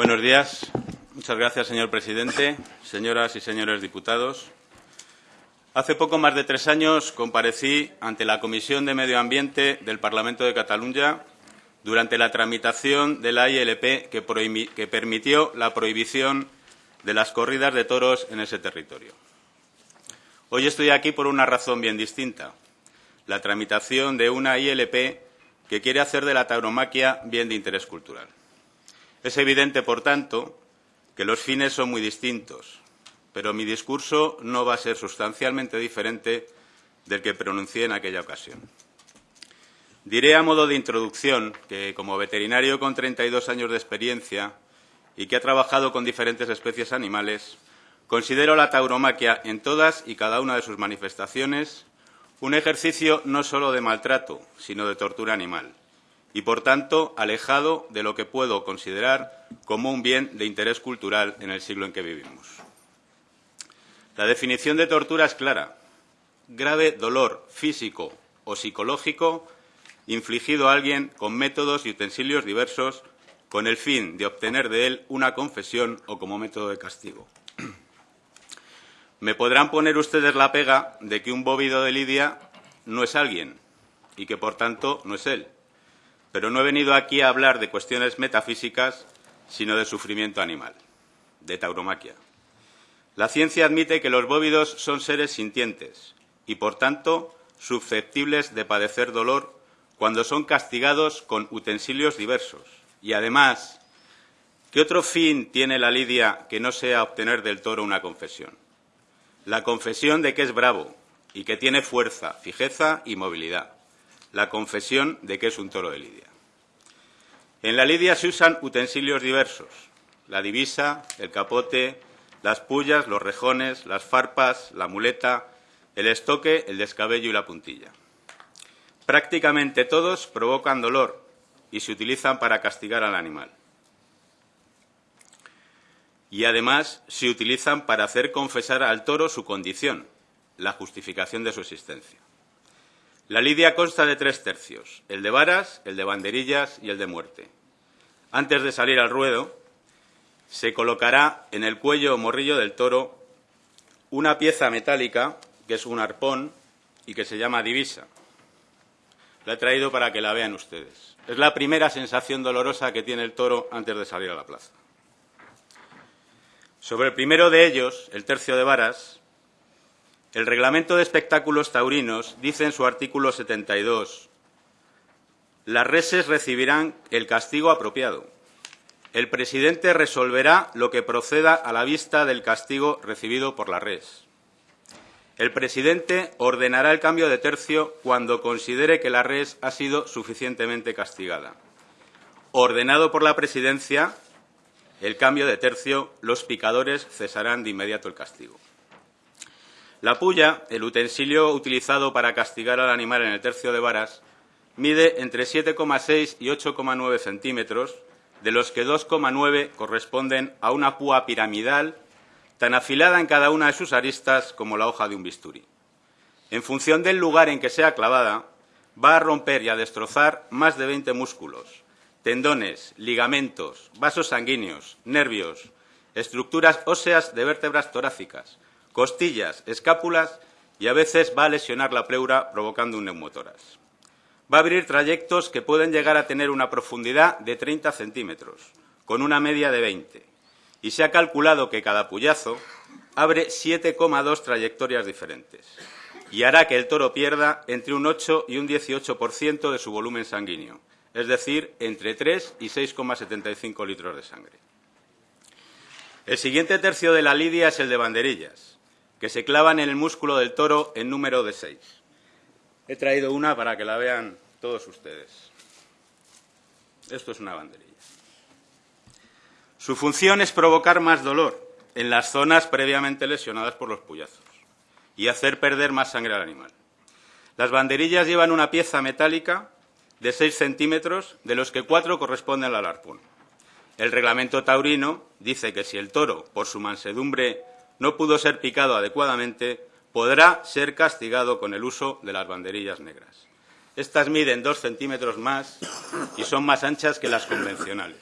Buenos días. Muchas gracias, señor presidente, señoras y señores diputados. Hace poco más de tres años comparecí ante la Comisión de Medio Ambiente del Parlamento de Cataluña durante la tramitación de la ILP que, que permitió la prohibición de las corridas de toros en ese territorio. Hoy estoy aquí por una razón bien distinta, la tramitación de una ILP que quiere hacer de la tauromaquia bien de interés cultural. Es evidente, por tanto, que los fines son muy distintos, pero mi discurso no va a ser sustancialmente diferente del que pronuncié en aquella ocasión. Diré a modo de introducción que, como veterinario con 32 años de experiencia y que ha trabajado con diferentes especies animales, considero la tauromaquia en todas y cada una de sus manifestaciones un ejercicio no solo de maltrato, sino de tortura animal, y, por tanto, alejado de lo que puedo considerar como un bien de interés cultural en el siglo en que vivimos. La definición de tortura es clara. Grave dolor físico o psicológico infligido a alguien con métodos y utensilios diversos con el fin de obtener de él una confesión o como método de castigo. Me podrán poner ustedes la pega de que un bóvido de Lidia no es alguien y que, por tanto, no es él. Pero no he venido aquí a hablar de cuestiones metafísicas, sino de sufrimiento animal, de tauromaquia. La ciencia admite que los bóvidos son seres sintientes y, por tanto, susceptibles de padecer dolor cuando son castigados con utensilios diversos. Y, además, ¿qué otro fin tiene la lidia que no sea obtener del toro una confesión? La confesión de que es bravo y que tiene fuerza, fijeza y movilidad. La confesión de que es un toro de lidia. En la lidia se usan utensilios diversos. La divisa, el capote, las pullas, los rejones, las farpas, la muleta, el estoque, el descabello y la puntilla. Prácticamente todos provocan dolor y se utilizan para castigar al animal y además se utilizan para hacer confesar al toro su condición, la justificación de su existencia. La lidia consta de tres tercios, el de varas, el de banderillas y el de muerte. Antes de salir al ruedo, se colocará en el cuello o morrillo del toro una pieza metálica, que es un arpón y que se llama divisa. La he traído para que la vean ustedes. Es la primera sensación dolorosa que tiene el toro antes de salir a la plaza. Sobre el primero de ellos, el tercio de varas, el Reglamento de Espectáculos Taurinos dice en su artículo 72 las reses recibirán el castigo apropiado. El presidente resolverá lo que proceda a la vista del castigo recibido por la res. El presidente ordenará el cambio de tercio cuando considere que la res ha sido suficientemente castigada. Ordenado por la presidencia, el cambio de tercio, los picadores cesarán de inmediato el castigo. La puya, el utensilio utilizado para castigar al animal en el tercio de varas, mide entre 7,6 y 8,9 centímetros, de los que 2,9 corresponden a una púa piramidal tan afilada en cada una de sus aristas como la hoja de un bisturí. En función del lugar en que sea clavada, va a romper y a destrozar más de 20 músculos, tendones, ligamentos, vasos sanguíneos, nervios, estructuras óseas de vértebras torácicas, costillas, escápulas y a veces va a lesionar la pleura provocando un neumotoras. Va a abrir trayectos que pueden llegar a tener una profundidad de 30 centímetros, con una media de 20, y se ha calculado que cada puyazo abre 7,2 trayectorias diferentes y hará que el toro pierda entre un 8 y un 18% de su volumen sanguíneo, es decir, entre 3 y 6,75 litros de sangre. El siguiente tercio de la lidia es el de banderillas, que se clavan en el músculo del toro en número de 6. He traído una para que la vean todos ustedes. Esto es una banderilla. Su función es provocar más dolor en las zonas previamente lesionadas por los puyazos y hacer perder más sangre al animal. Las banderillas llevan una pieza metálica de 6 centímetros, de los que 4 corresponden al arpón. El reglamento taurino dice que si el toro, por su mansedumbre, no pudo ser picado adecuadamente, podrá ser castigado con el uso de las banderillas negras. Estas miden 2 centímetros más y son más anchas que las convencionales.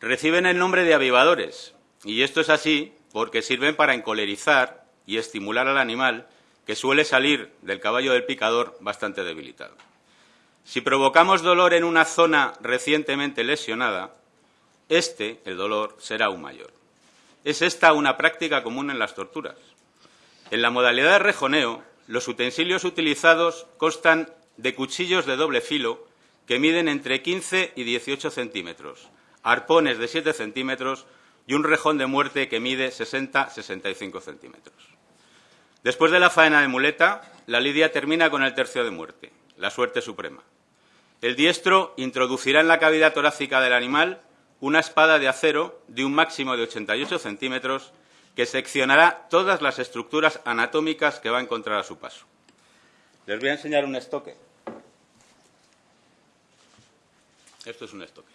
Reciben el nombre de avivadores, y esto es así porque sirven para encolerizar y estimular al animal que suele salir del caballo del picador bastante debilitado. Si provocamos dolor en una zona recientemente lesionada, este, el dolor, será aún mayor. Es esta una práctica común en las torturas. En la modalidad de rejoneo, los utensilios utilizados constan de cuchillos de doble filo que miden entre 15 y 18 centímetros, arpones de 7 centímetros y un rejón de muerte que mide 60-65 centímetros. Después de la faena de muleta, la lidia termina con el tercio de muerte, la suerte suprema. El diestro introducirá en la cavidad torácica del animal una espada de acero de un máximo de 88 centímetros que seccionará todas las estructuras anatómicas que va a encontrar a su paso. Les voy a enseñar un estoque. Esto es un estoque.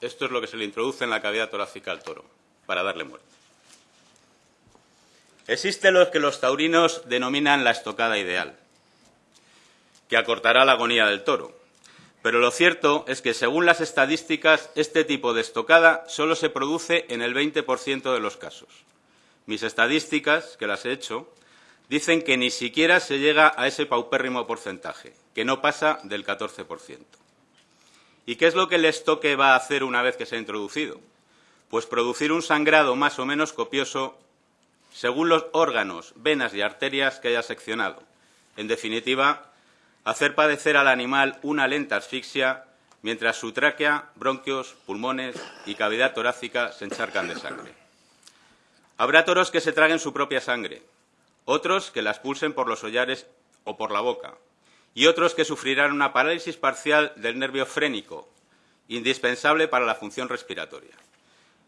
Esto es lo que se le introduce en la cavidad torácica al toro para darle muerte. Existe lo que los taurinos denominan la estocada ideal, que acortará la agonía del toro. Pero lo cierto es que, según las estadísticas, este tipo de estocada solo se produce en el 20% de los casos. Mis estadísticas, que las he hecho, dicen que ni siquiera se llega a ese paupérrimo porcentaje, que no pasa del 14%. ¿Y qué es lo que el estoque va a hacer una vez que se ha introducido? Pues producir un sangrado más o menos copioso según los órganos, venas y arterias que haya seccionado. En definitiva, hacer padecer al animal una lenta asfixia mientras su tráquea, bronquios, pulmones y cavidad torácica se encharcan de sangre. Habrá toros que se traguen su propia sangre, otros que la expulsen por los hollares o por la boca, y otros que sufrirán una parálisis parcial del nervio frénico, indispensable para la función respiratoria.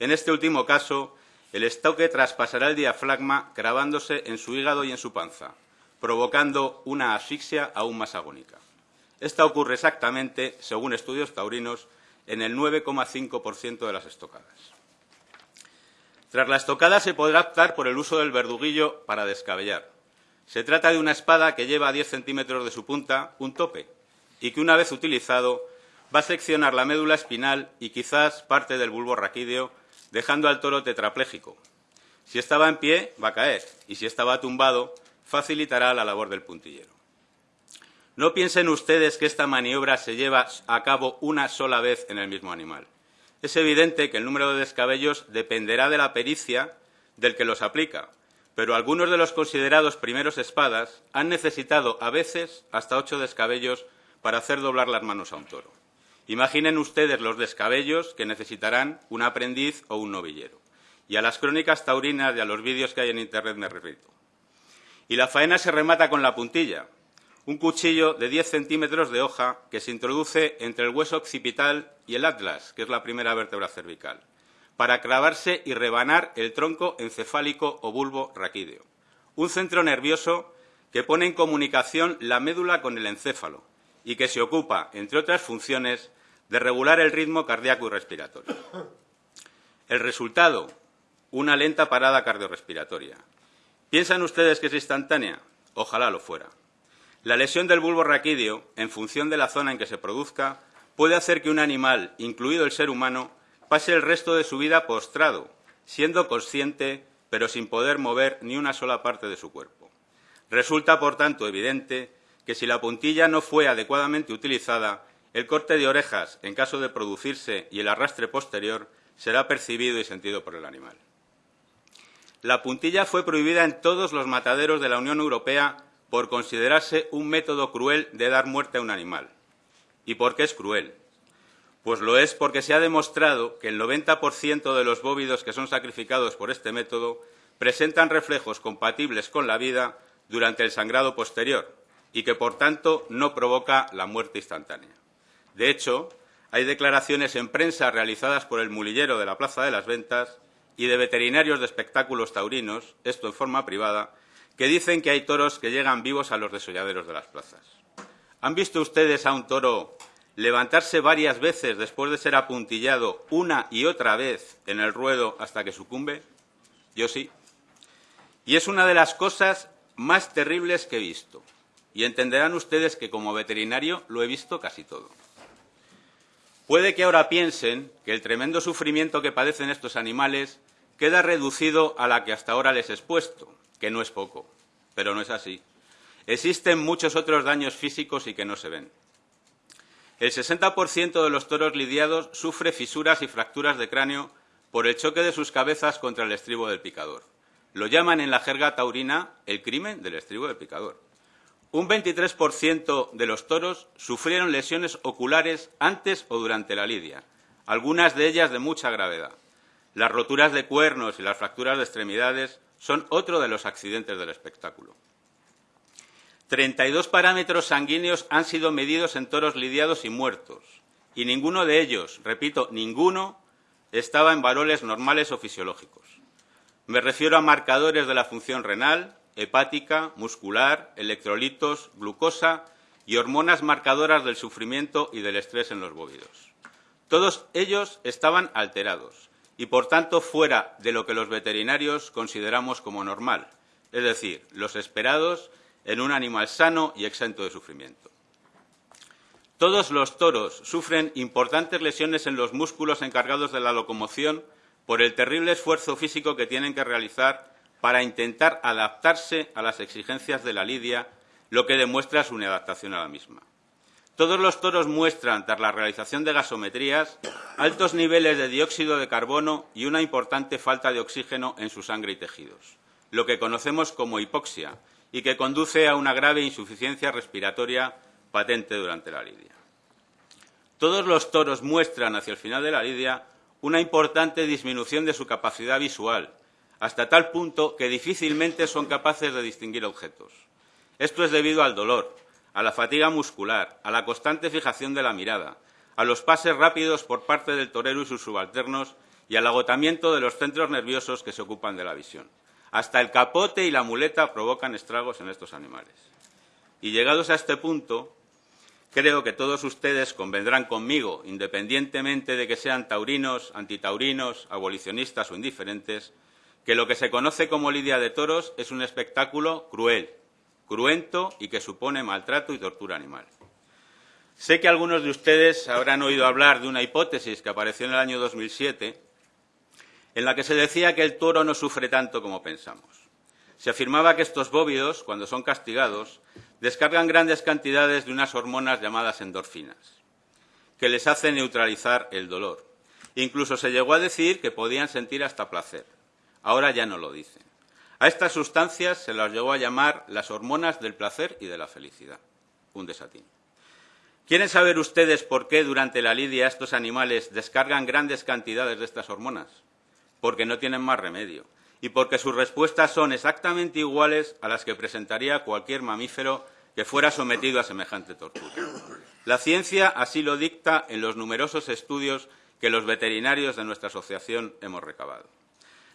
En este último caso, el estoque traspasará el diafragma grabándose en su hígado y en su panza, provocando una asfixia aún más agónica. Esta ocurre exactamente, según estudios taurinos, en el 9,5% de las estocadas. Tras la estocada se podrá optar por el uso del verduguillo para descabellar. Se trata de una espada que lleva a 10 centímetros de su punta un tope y que una vez utilizado va a seccionar la médula espinal y quizás parte del bulbo raquídeo, dejando al toro tetrapléjico. Si estaba en pie, va a caer, y si estaba tumbado, facilitará la labor del puntillero. No piensen ustedes que esta maniobra se lleva a cabo una sola vez en el mismo animal. Es evidente que el número de descabellos dependerá de la pericia del que los aplica, pero algunos de los considerados primeros espadas han necesitado a veces hasta ocho descabellos para hacer doblar las manos a un toro. Imaginen ustedes los descabellos que necesitarán un aprendiz o un novillero. Y a las crónicas taurinas y a los vídeos que hay en Internet me repito. Y la faena se remata con la puntilla, un cuchillo de 10 centímetros de hoja que se introduce entre el hueso occipital y el atlas, que es la primera vértebra cervical para clavarse y rebanar el tronco encefálico o bulbo raquídeo. Un centro nervioso que pone en comunicación la médula con el encéfalo y que se ocupa, entre otras funciones, de regular el ritmo cardíaco y respiratorio. El resultado, una lenta parada cardiorrespiratoria. ¿Piensan ustedes que es instantánea? Ojalá lo fuera. La lesión del bulbo raquídeo, en función de la zona en que se produzca, puede hacer que un animal, incluido el ser humano, pase el resto de su vida postrado, siendo consciente, pero sin poder mover ni una sola parte de su cuerpo. Resulta, por tanto, evidente que si la puntilla no fue adecuadamente utilizada, el corte de orejas, en caso de producirse, y el arrastre posterior será percibido y sentido por el animal. La puntilla fue prohibida en todos los mataderos de la Unión Europea por considerarse un método cruel de dar muerte a un animal. ¿Y por qué es cruel? Pues lo es porque se ha demostrado que el 90% de los bóvidos que son sacrificados por este método presentan reflejos compatibles con la vida durante el sangrado posterior y que, por tanto, no provoca la muerte instantánea. De hecho, hay declaraciones en prensa realizadas por el mulillero de la Plaza de las Ventas y de veterinarios de espectáculos taurinos, esto en forma privada, que dicen que hay toros que llegan vivos a los desolladeros de las plazas. ¿Han visto ustedes a un toro levantarse varias veces después de ser apuntillado una y otra vez en el ruedo hasta que sucumbe? Yo sí. Y es una de las cosas más terribles que he visto. Y entenderán ustedes que como veterinario lo he visto casi todo. Puede que ahora piensen que el tremendo sufrimiento que padecen estos animales queda reducido a la que hasta ahora les he expuesto, que no es poco, pero no es así. Existen muchos otros daños físicos y que no se ven. El 60% de los toros lidiados sufre fisuras y fracturas de cráneo por el choque de sus cabezas contra el estribo del picador. Lo llaman en la jerga taurina el crimen del estribo del picador. Un 23% de los toros sufrieron lesiones oculares antes o durante la lidia, algunas de ellas de mucha gravedad. Las roturas de cuernos y las fracturas de extremidades son otro de los accidentes del espectáculo. 32 parámetros sanguíneos han sido medidos en toros lidiados y muertos, y ninguno de ellos, repito, ninguno, estaba en valores normales o fisiológicos. Me refiero a marcadores de la función renal, hepática, muscular, electrolitos, glucosa y hormonas marcadoras del sufrimiento y del estrés en los bóvidos. Todos ellos estaban alterados y, por tanto, fuera de lo que los veterinarios consideramos como normal, es decir, los esperados en un animal sano y exento de sufrimiento. Todos los toros sufren importantes lesiones en los músculos encargados de la locomoción por el terrible esfuerzo físico que tienen que realizar para intentar adaptarse a las exigencias de la lidia, lo que demuestra su inadaptación a la misma. Todos los toros muestran, tras la realización de gasometrías, altos niveles de dióxido de carbono y una importante falta de oxígeno en su sangre y tejidos, lo que conocemos como hipoxia, y que conduce a una grave insuficiencia respiratoria patente durante la lidia. Todos los toros muestran hacia el final de la lidia una importante disminución de su capacidad visual, hasta tal punto que difícilmente son capaces de distinguir objetos. Esto es debido al dolor, a la fatiga muscular, a la constante fijación de la mirada, a los pases rápidos por parte del torero y sus subalternos y al agotamiento de los centros nerviosos que se ocupan de la visión. Hasta el capote y la muleta provocan estragos en estos animales. Y llegados a este punto, creo que todos ustedes convendrán conmigo, independientemente de que sean taurinos, antitaurinos, abolicionistas o indiferentes, que lo que se conoce como lidia de toros es un espectáculo cruel, cruento y que supone maltrato y tortura animal. Sé que algunos de ustedes habrán oído hablar de una hipótesis que apareció en el año 2007 en la que se decía que el toro no sufre tanto como pensamos. Se afirmaba que estos bóvidos, cuando son castigados, descargan grandes cantidades de unas hormonas llamadas endorfinas, que les hacen neutralizar el dolor. Incluso se llegó a decir que podían sentir hasta placer. Ahora ya no lo dicen. A estas sustancias se las llegó a llamar las hormonas del placer y de la felicidad. Un desatín. ¿Quieren saber ustedes por qué durante la lidia estos animales descargan grandes cantidades de estas hormonas? porque no tienen más remedio y porque sus respuestas son exactamente iguales a las que presentaría cualquier mamífero que fuera sometido a semejante tortura. La ciencia así lo dicta en los numerosos estudios que los veterinarios de nuestra asociación hemos recabado.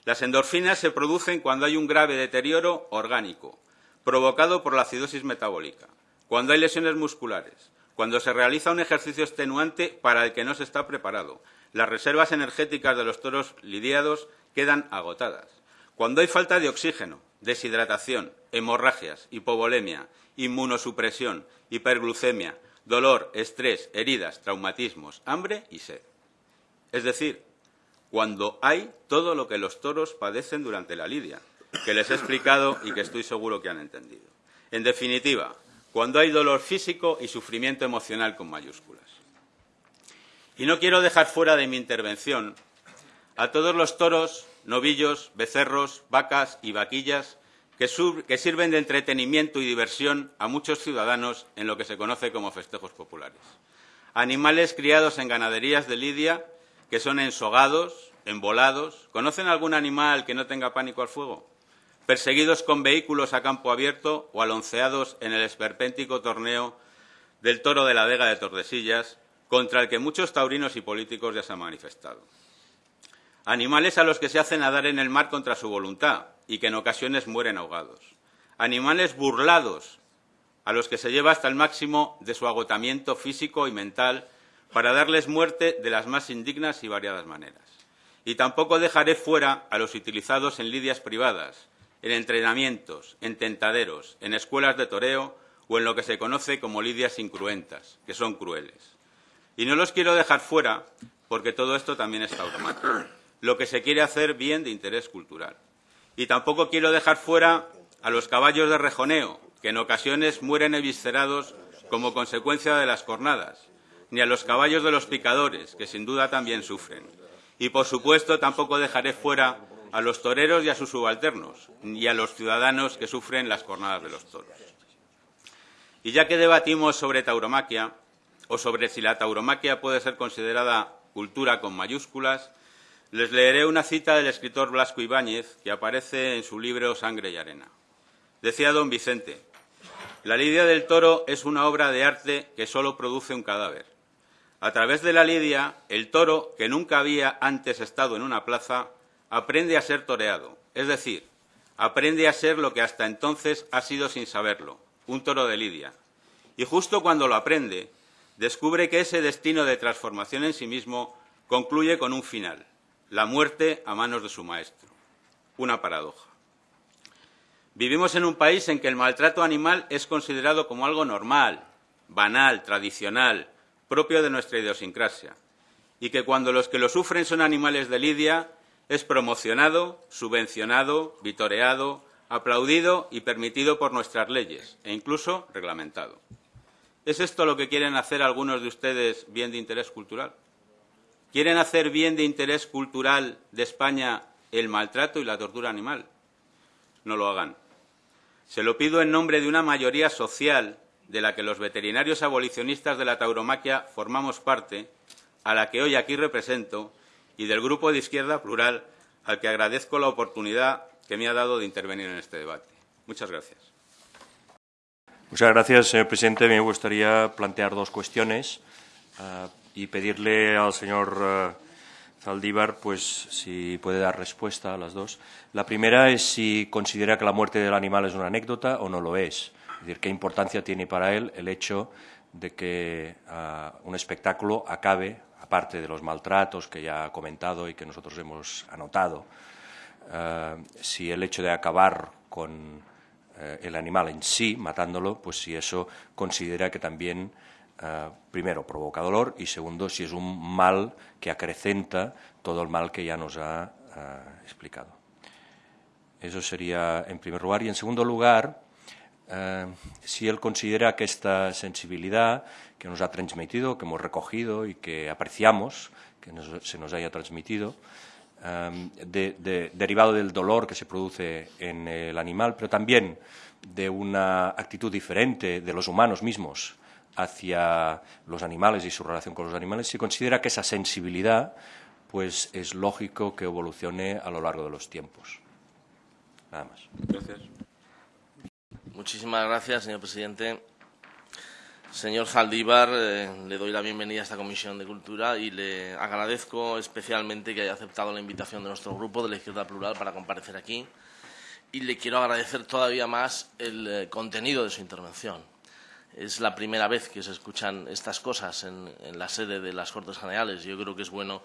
Las endorfinas se producen cuando hay un grave deterioro orgánico, provocado por la acidosis metabólica, cuando hay lesiones musculares, cuando se realiza un ejercicio extenuante para el que no se está preparado, las reservas energéticas de los toros lidiados quedan agotadas. Cuando hay falta de oxígeno, deshidratación, hemorragias, hipovolemia, inmunosupresión, hiperglucemia, dolor, estrés, heridas, traumatismos, hambre y sed. Es decir, cuando hay todo lo que los toros padecen durante la lidia, que les he explicado y que estoy seguro que han entendido. En definitiva, cuando hay dolor físico y sufrimiento emocional con mayúsculas. Y no quiero dejar fuera de mi intervención a todos los toros, novillos, becerros, vacas y vaquillas que, sirven de entretenimiento y diversión a muchos ciudadanos en lo que se conoce como festejos populares. Animales criados en ganaderías de Lidia que son ensogados, envolados. ¿Conocen algún animal que no tenga pánico al fuego? Perseguidos con vehículos a campo abierto o alonceados en el esperpéntico torneo del toro de la Vega de Tordesillas, contra el que muchos taurinos y políticos ya se han manifestado. Animales a los que se hace nadar en el mar contra su voluntad y que en ocasiones mueren ahogados. Animales burlados a los que se lleva hasta el máximo de su agotamiento físico y mental para darles muerte de las más indignas y variadas maneras. Y tampoco dejaré fuera a los utilizados en lidias privadas, en entrenamientos, en tentaderos, en escuelas de toreo o en lo que se conoce como lidias incruentas, que son crueles. Y no los quiero dejar fuera porque todo esto también es tauromaquia. Lo que se quiere hacer bien de interés cultural. Y tampoco quiero dejar fuera a los caballos de rejoneo, que en ocasiones mueren eviscerados como consecuencia de las cornadas, ni a los caballos de los picadores, que sin duda también sufren. Y, por supuesto, tampoco dejaré fuera a los toreros y a sus subalternos, y a los ciudadanos que sufren las cornadas de los toros. Y ya que debatimos sobre tauromaquia, o sobre si la tauromaquia puede ser considerada cultura con mayúsculas, les leeré una cita del escritor Blasco Ibáñez que aparece en su libro Sangre y Arena. Decía don Vicente, la lidia del toro es una obra de arte que solo produce un cadáver. A través de la lidia, el toro, que nunca había antes estado en una plaza, aprende a ser toreado, es decir, aprende a ser lo que hasta entonces ha sido sin saberlo, un toro de lidia. Y justo cuando lo aprende, descubre que ese destino de transformación en sí mismo concluye con un final, la muerte a manos de su maestro. Una paradoja. Vivimos en un país en que el maltrato animal es considerado como algo normal, banal, tradicional, propio de nuestra idiosincrasia, y que cuando los que lo sufren son animales de lidia, es promocionado, subvencionado, vitoreado, aplaudido y permitido por nuestras leyes, e incluso reglamentado. ¿Es esto lo que quieren hacer algunos de ustedes bien de interés cultural? ¿Quieren hacer bien de interés cultural de España el maltrato y la tortura animal? No lo hagan. Se lo pido en nombre de una mayoría social de la que los veterinarios abolicionistas de la tauromaquia formamos parte, a la que hoy aquí represento, y del Grupo de Izquierda Plural, al que agradezco la oportunidad que me ha dado de intervenir en este debate. Muchas gracias. Muchas gracias, señor presidente. Me gustaría plantear dos cuestiones uh, y pedirle al señor uh, Zaldívar pues, si puede dar respuesta a las dos. La primera es si considera que la muerte del animal es una anécdota o no lo es. Es decir, qué importancia tiene para él el hecho de que uh, un espectáculo acabe, aparte de los maltratos que ya ha comentado y que nosotros hemos anotado, uh, si el hecho de acabar con uh, el animal en sí, matándolo, pues si eso considera que también Uh, primero, provoca dolor y segundo, si es un mal que acrecenta todo el mal que ya nos ha explicado. Eso sería en primer lugar. Y en segundo lugar, uh, si él considera que esta sensibilidad que nos ha transmitido, que hemos recogido y que apreciamos, que se nos haya transmitido, um, de, de, derivado del dolor que se produce en el animal, pero también de una actitud diferente de los humanos mismos hacia los animales y su relación con los animales, se considera que esa sensibilidad pues es lógico que evolucione a lo largo de los tiempos. Nada más. Gracias. Muchísimas gracias, señor presidente. Señor Zaldívar, eh, le doy la bienvenida a esta Comisión de Cultura y le agradezco especialmente que haya aceptado la invitación de nuestro grupo de la Izquierda Plural para comparecer aquí y le quiero agradecer todavía más el eh, contenido de su intervención es la primera vez que se escuchan estas cosas en, en, la sede de las Cortes Generales. Yo creo que es bueno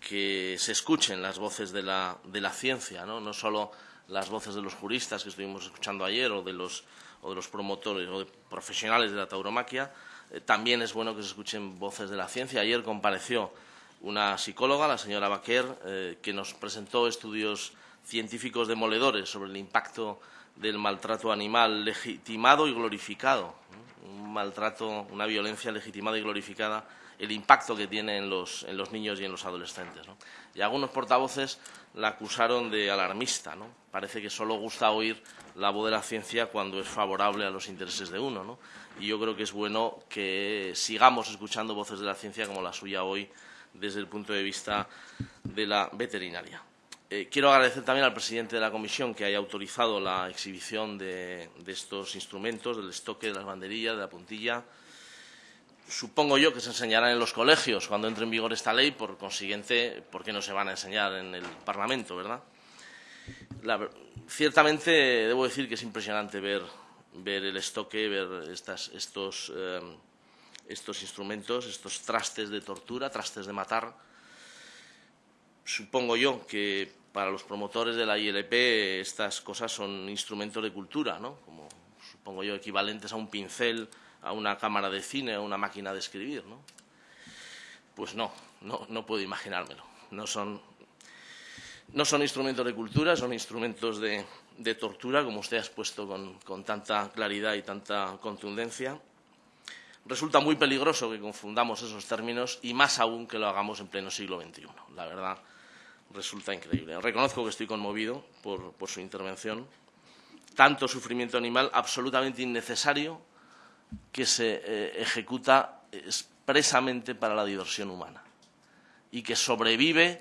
que se escuchen las voces de la, de la ciencia, ¿no? no solo las voces de los juristas que estuvimos escuchando ayer o de los, o de los promotores o de profesionales de la tauromaquia, eh, también es bueno que se escuchen voces de la ciencia. Ayer compareció una psicóloga, la señora Baquer, eh, que nos presentó estudios científicos demoledores sobre el impacto del maltrato animal legitimado y glorificado un maltrato, una violencia legitimada y glorificada, el impacto que tiene en los, en los niños y en los adolescentes. ¿no? Y algunos portavoces la acusaron de alarmista. ¿no? Parece que solo gusta oír la voz de la ciencia cuando es favorable a los intereses de uno. ¿no? Y yo creo que es bueno que sigamos escuchando voces de la ciencia como la suya hoy desde el punto de vista de la veterinaria. Eh, quiero agradecer también al presidente de la comisión que haya autorizado la exhibición de, de, estos instrumentos, del estoque, de las banderillas, de la puntilla. Supongo yo que se enseñarán en los colegios cuando entre en vigor esta ley, por consiguiente, ¿por qué no se van a enseñar en el Parlamento, verdad? Ciertamente, debo decir que es impresionante ver, el estoque, ver estas, estos, eh, estos instrumentos, estos trastes de tortura, trastes de matar. Supongo yo que para los promotores de la ILP estas cosas son instrumentos de cultura, ¿no? como supongo yo equivalentes a un pincel, a una cámara de cine, a una máquina de escribir. ¿no? Pues no, no, no puedo imaginármelo. No son, no son instrumentos de cultura, son instrumentos de, de tortura, como usted ha expuesto con, con tanta claridad y tanta contundencia. Resulta muy peligroso que confundamos esos términos y más aún que lo hagamos en pleno siglo XXI. La verdad, resulta increíble. Reconozco que estoy conmovido por, por su intervención. Tanto sufrimiento animal absolutamente innecesario que se eh, ejecuta expresamente para la diversión humana y que sobrevive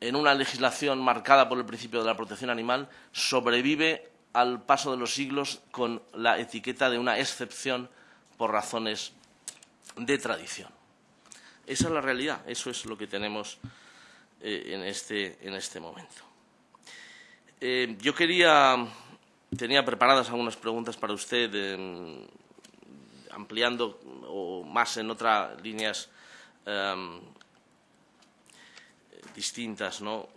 en una legislación marcada por el principio de la protección animal, sobrevive al paso de los siglos con la etiqueta de una excepción por razones de tradición. Esa es la realidad, eso es lo que tenemos eh, en, este, en, este, momento. Eh, yo quería, tenía preparadas algunas preguntas para usted, eh, ampliando o más en otras líneas em, distintas. ¿no?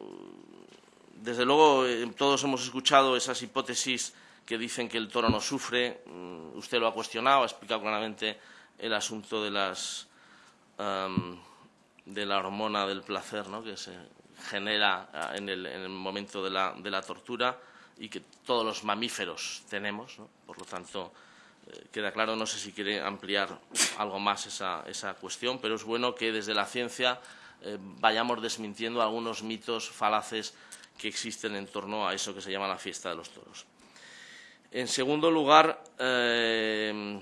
Desde luego, eh, todos hemos escuchado esas hipótesis que dicen que el toro no sufre. Mm, usted lo ha cuestionado, ha explicado claramente el asunto de, las, de la hormona del placer ¿no? que se genera ah, en el, momento de la, de la, tortura y que todos los mamíferos tenemos. Por lo tanto, queda claro, no sé si quiere ampliar algo más esa, esa cuestión, pero es bueno que desde la ciencia eh, vayamos desmintiendo algunos mitos falaces que existen en torno a eso que se llama la fiesta de los toros. En segundo lugar, eh,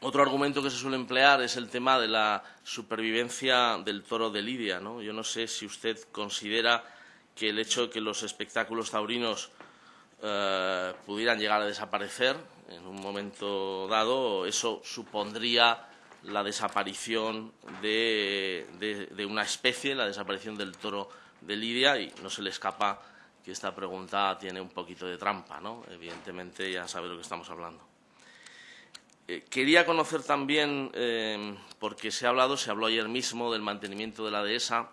otro argumento que se suele emplear es el tema de la supervivencia del toro de Lidia. ¿no? Yo no sé si usted considera que el hecho de que los espectáculos taurinos eh, pudieran llegar a desaparecer en un momento dado, eso supondría la desaparición de, una especie, la desaparición del toro de Lidia, y no se le escapa que esta pregunta tiene un poquito de trampa, ¿no? Evidentemente ya sabe lo que estamos hablando. Eh, quería conocer también, eh, porque se ha hablado, se habló ayer mismo del mantenimiento de la dehesa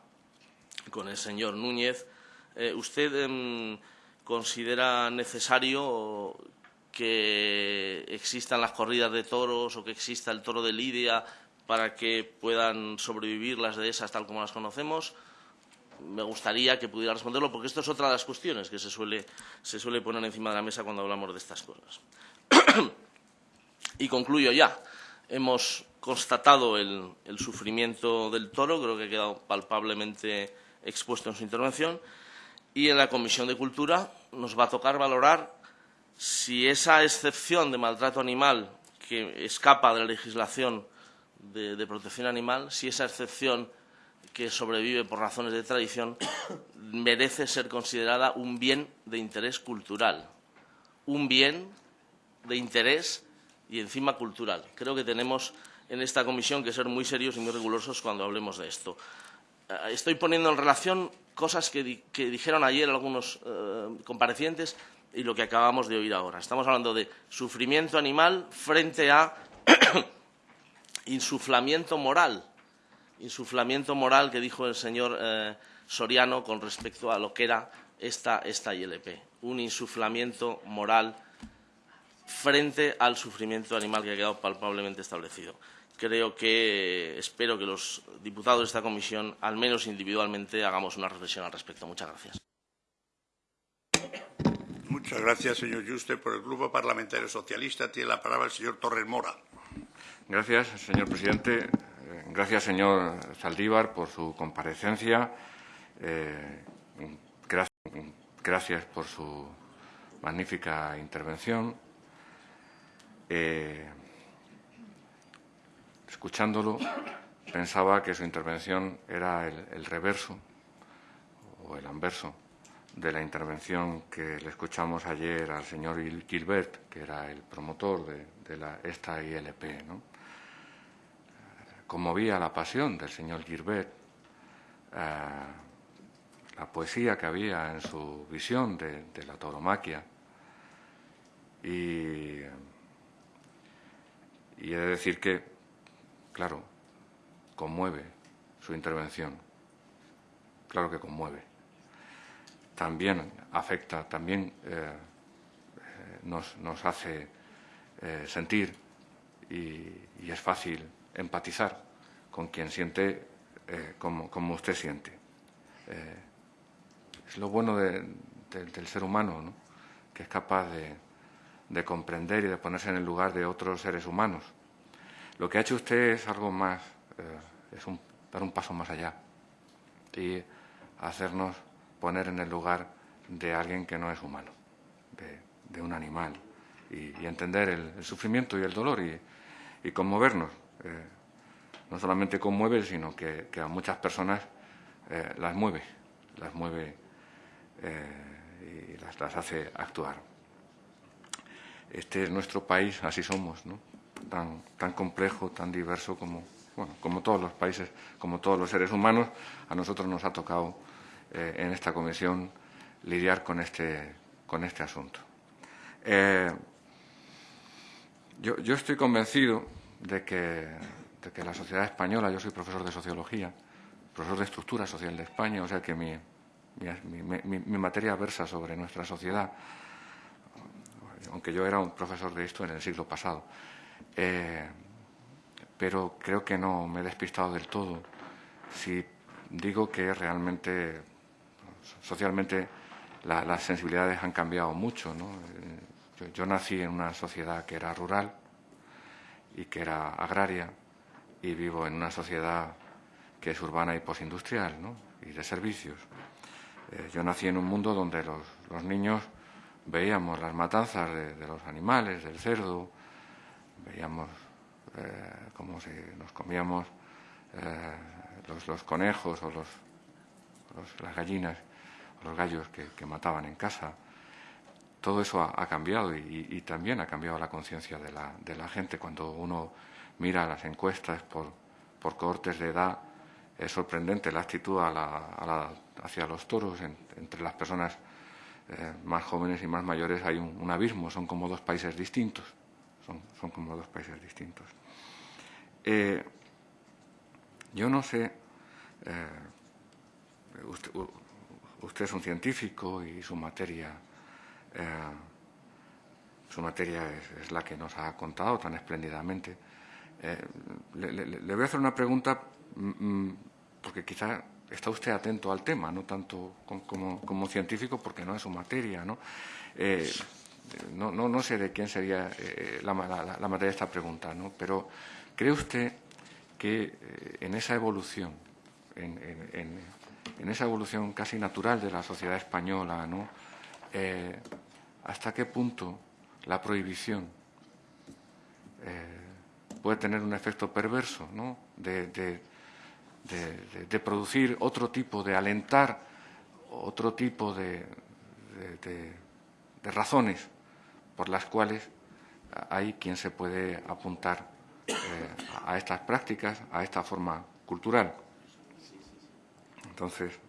con el señor Núñez. Eh, ¿Usted em, considera necesario que existan las corridas de toros o que exista el toro de Lidia para que puedan sobrevivir las dehesas tal como las conocemos. Me gustaría que pudiera responderlo porque esto es otra de las cuestiones que se suele, se suele poner encima de la mesa cuando hablamos de estas cosas. y concluyo ya. Hemos constatado el, el sufrimiento del toro, creo que ha quedado palpablemente expuesto en su intervención, y en la Comisión de Cultura nos va a tocar valorar si esa excepción de maltrato animal que escapa de la legislación de, protección animal, si esa excepción que sobrevive por razones de tradición merece ser considerada un bien de interés cultural, un bien de interés y encima cultural. Creo que tenemos en esta comisión que ser muy serios y muy rigurosos cuando hablemos de esto. Eh, estoy poniendo en relación cosas que, dijeron ayer algunos eh, comparecientes y lo que acabamos de oír ahora. Estamos hablando de sufrimiento animal frente a insuflamiento moral. Insuflamiento moral que dijo el señor eh, Soriano con respecto a lo que era esta, esta ILP. Un insuflamiento moral frente al sufrimiento animal que ha quedado palpablemente establecido. Creo que espero que los diputados de esta comisión, al menos individualmente, hagamos una reflexión al respecto. Muchas gracias. Muchas gracias, señor Juste. Por el Grupo Parlamentario Socialista tiene la palabra el señor Torres Mora. Gracias, señor presidente. Eh, gracias, señor Saldívar, por su comparecencia. Eh, gracias, por su magnífica intervención. Eh, escuchándolo, pensaba que su intervención era el reverso o el anverso de la intervención que le escuchamos ayer al señor Gilbert, que era el promotor de, la, esta ILP. ¿no? Conmovía la pasión del señor Gilbert, eh, la poesía que había en su visión de, la tauromaquia. Y, y he de decir que, claro, conmueve su intervención. Claro que conmueve también afecta, también eh, eh, nos, hace eh, sentir y, es fácil empatizar con quien siente como, como, usted siente. Es lo bueno del ser humano, ¿no? que es capaz de, comprender y de ponerse en el lugar de otros seres humanos. Lo que ha hecho usted es algo más, es dar un paso más allá y hacernos poner en el lugar de alguien que no es humano, de, un animal, y, entender el, sufrimiento y el dolor y, conmovernos. Eh, no solamente conmueve, sino que, a muchas personas eh, las mueve, las mueve eh, y las, hace actuar. Este es nuestro país, así somos, ¿no? tan, tan complejo, tan diverso como, bueno, como todos los países, como todos los seres humanos, a nosotros nos ha tocado eh, en esta comisión lidiar con este, con este asunto. Eh, yo, estoy convencido de que, de que, la sociedad española, yo soy profesor de sociología, profesor de estructura social de España, o sea que mi, mi, materia versa sobre nuestra sociedad, aunque yo era un profesor de esto en el siglo pasado. Eh, pero creo que no me he despistado del todo si digo que realmente socialmente las sensibilidades han cambiado mucho. Yo, nací en una sociedad que era rural y que era agraria y vivo en una sociedad que es urbana y posindustrial y de servicios. Eh, yo nací en un mundo donde los, niños veíamos las matanzas de, los animales, del cerdo, veíamos eh, cómo si nos comíamos eh, los, conejos o los, las gallinas los gallos que, mataban en casa. Todo eso ha, cambiado y, también ha cambiado la conciencia de la, de la, gente. Cuando uno mira las encuestas por, por cohortes de edad, es sorprendente la actitud hacia los toros entre las personas eh, más jóvenes y más mayores. Hay un, abismo, son como dos países distintos. Son, son como dos países distintos. Eh, yo no sé, eh, usted es un científico y su materia, eh, su materia es, la que nos ha contado tan espléndidamente. Eh, le, voy a hacer una pregunta mm, mm, porque quizá está usted atento al tema, no tanto como, científico porque no es su materia, ¿no? Eh, no, no, sé de quién sería la, materia de esta pregunta, ¿no? Pero ¿cree usted que en esa evolución, en esa evolución casi natural de la sociedad española, ¿no? Eh, ¿Hasta qué punto la prohibición eh, puede tener un efecto perverso, ¿no? de, producir otro tipo, de alentar otro tipo de, razones por las cuales hay quien se puede apuntar eh, a estas prácticas, a esta forma cultural? Entonces,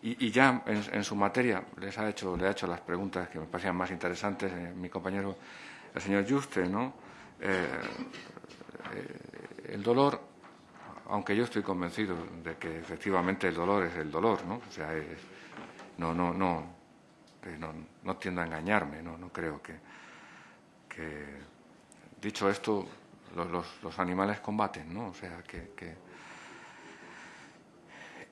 y, ya en, su materia les ha hecho, le ha hecho las preguntas que me parecían más interesantes eh, mi compañero, el señor Juste, ¿no? Eh, eh, el dolor, aunque yo estoy convencido de que efectivamente el dolor es el dolor, ¿no? O sea, no, no, no, no, tiendo a engañarme, no, no creo que, dicho esto, los, animales combaten, ¿no? O sea, que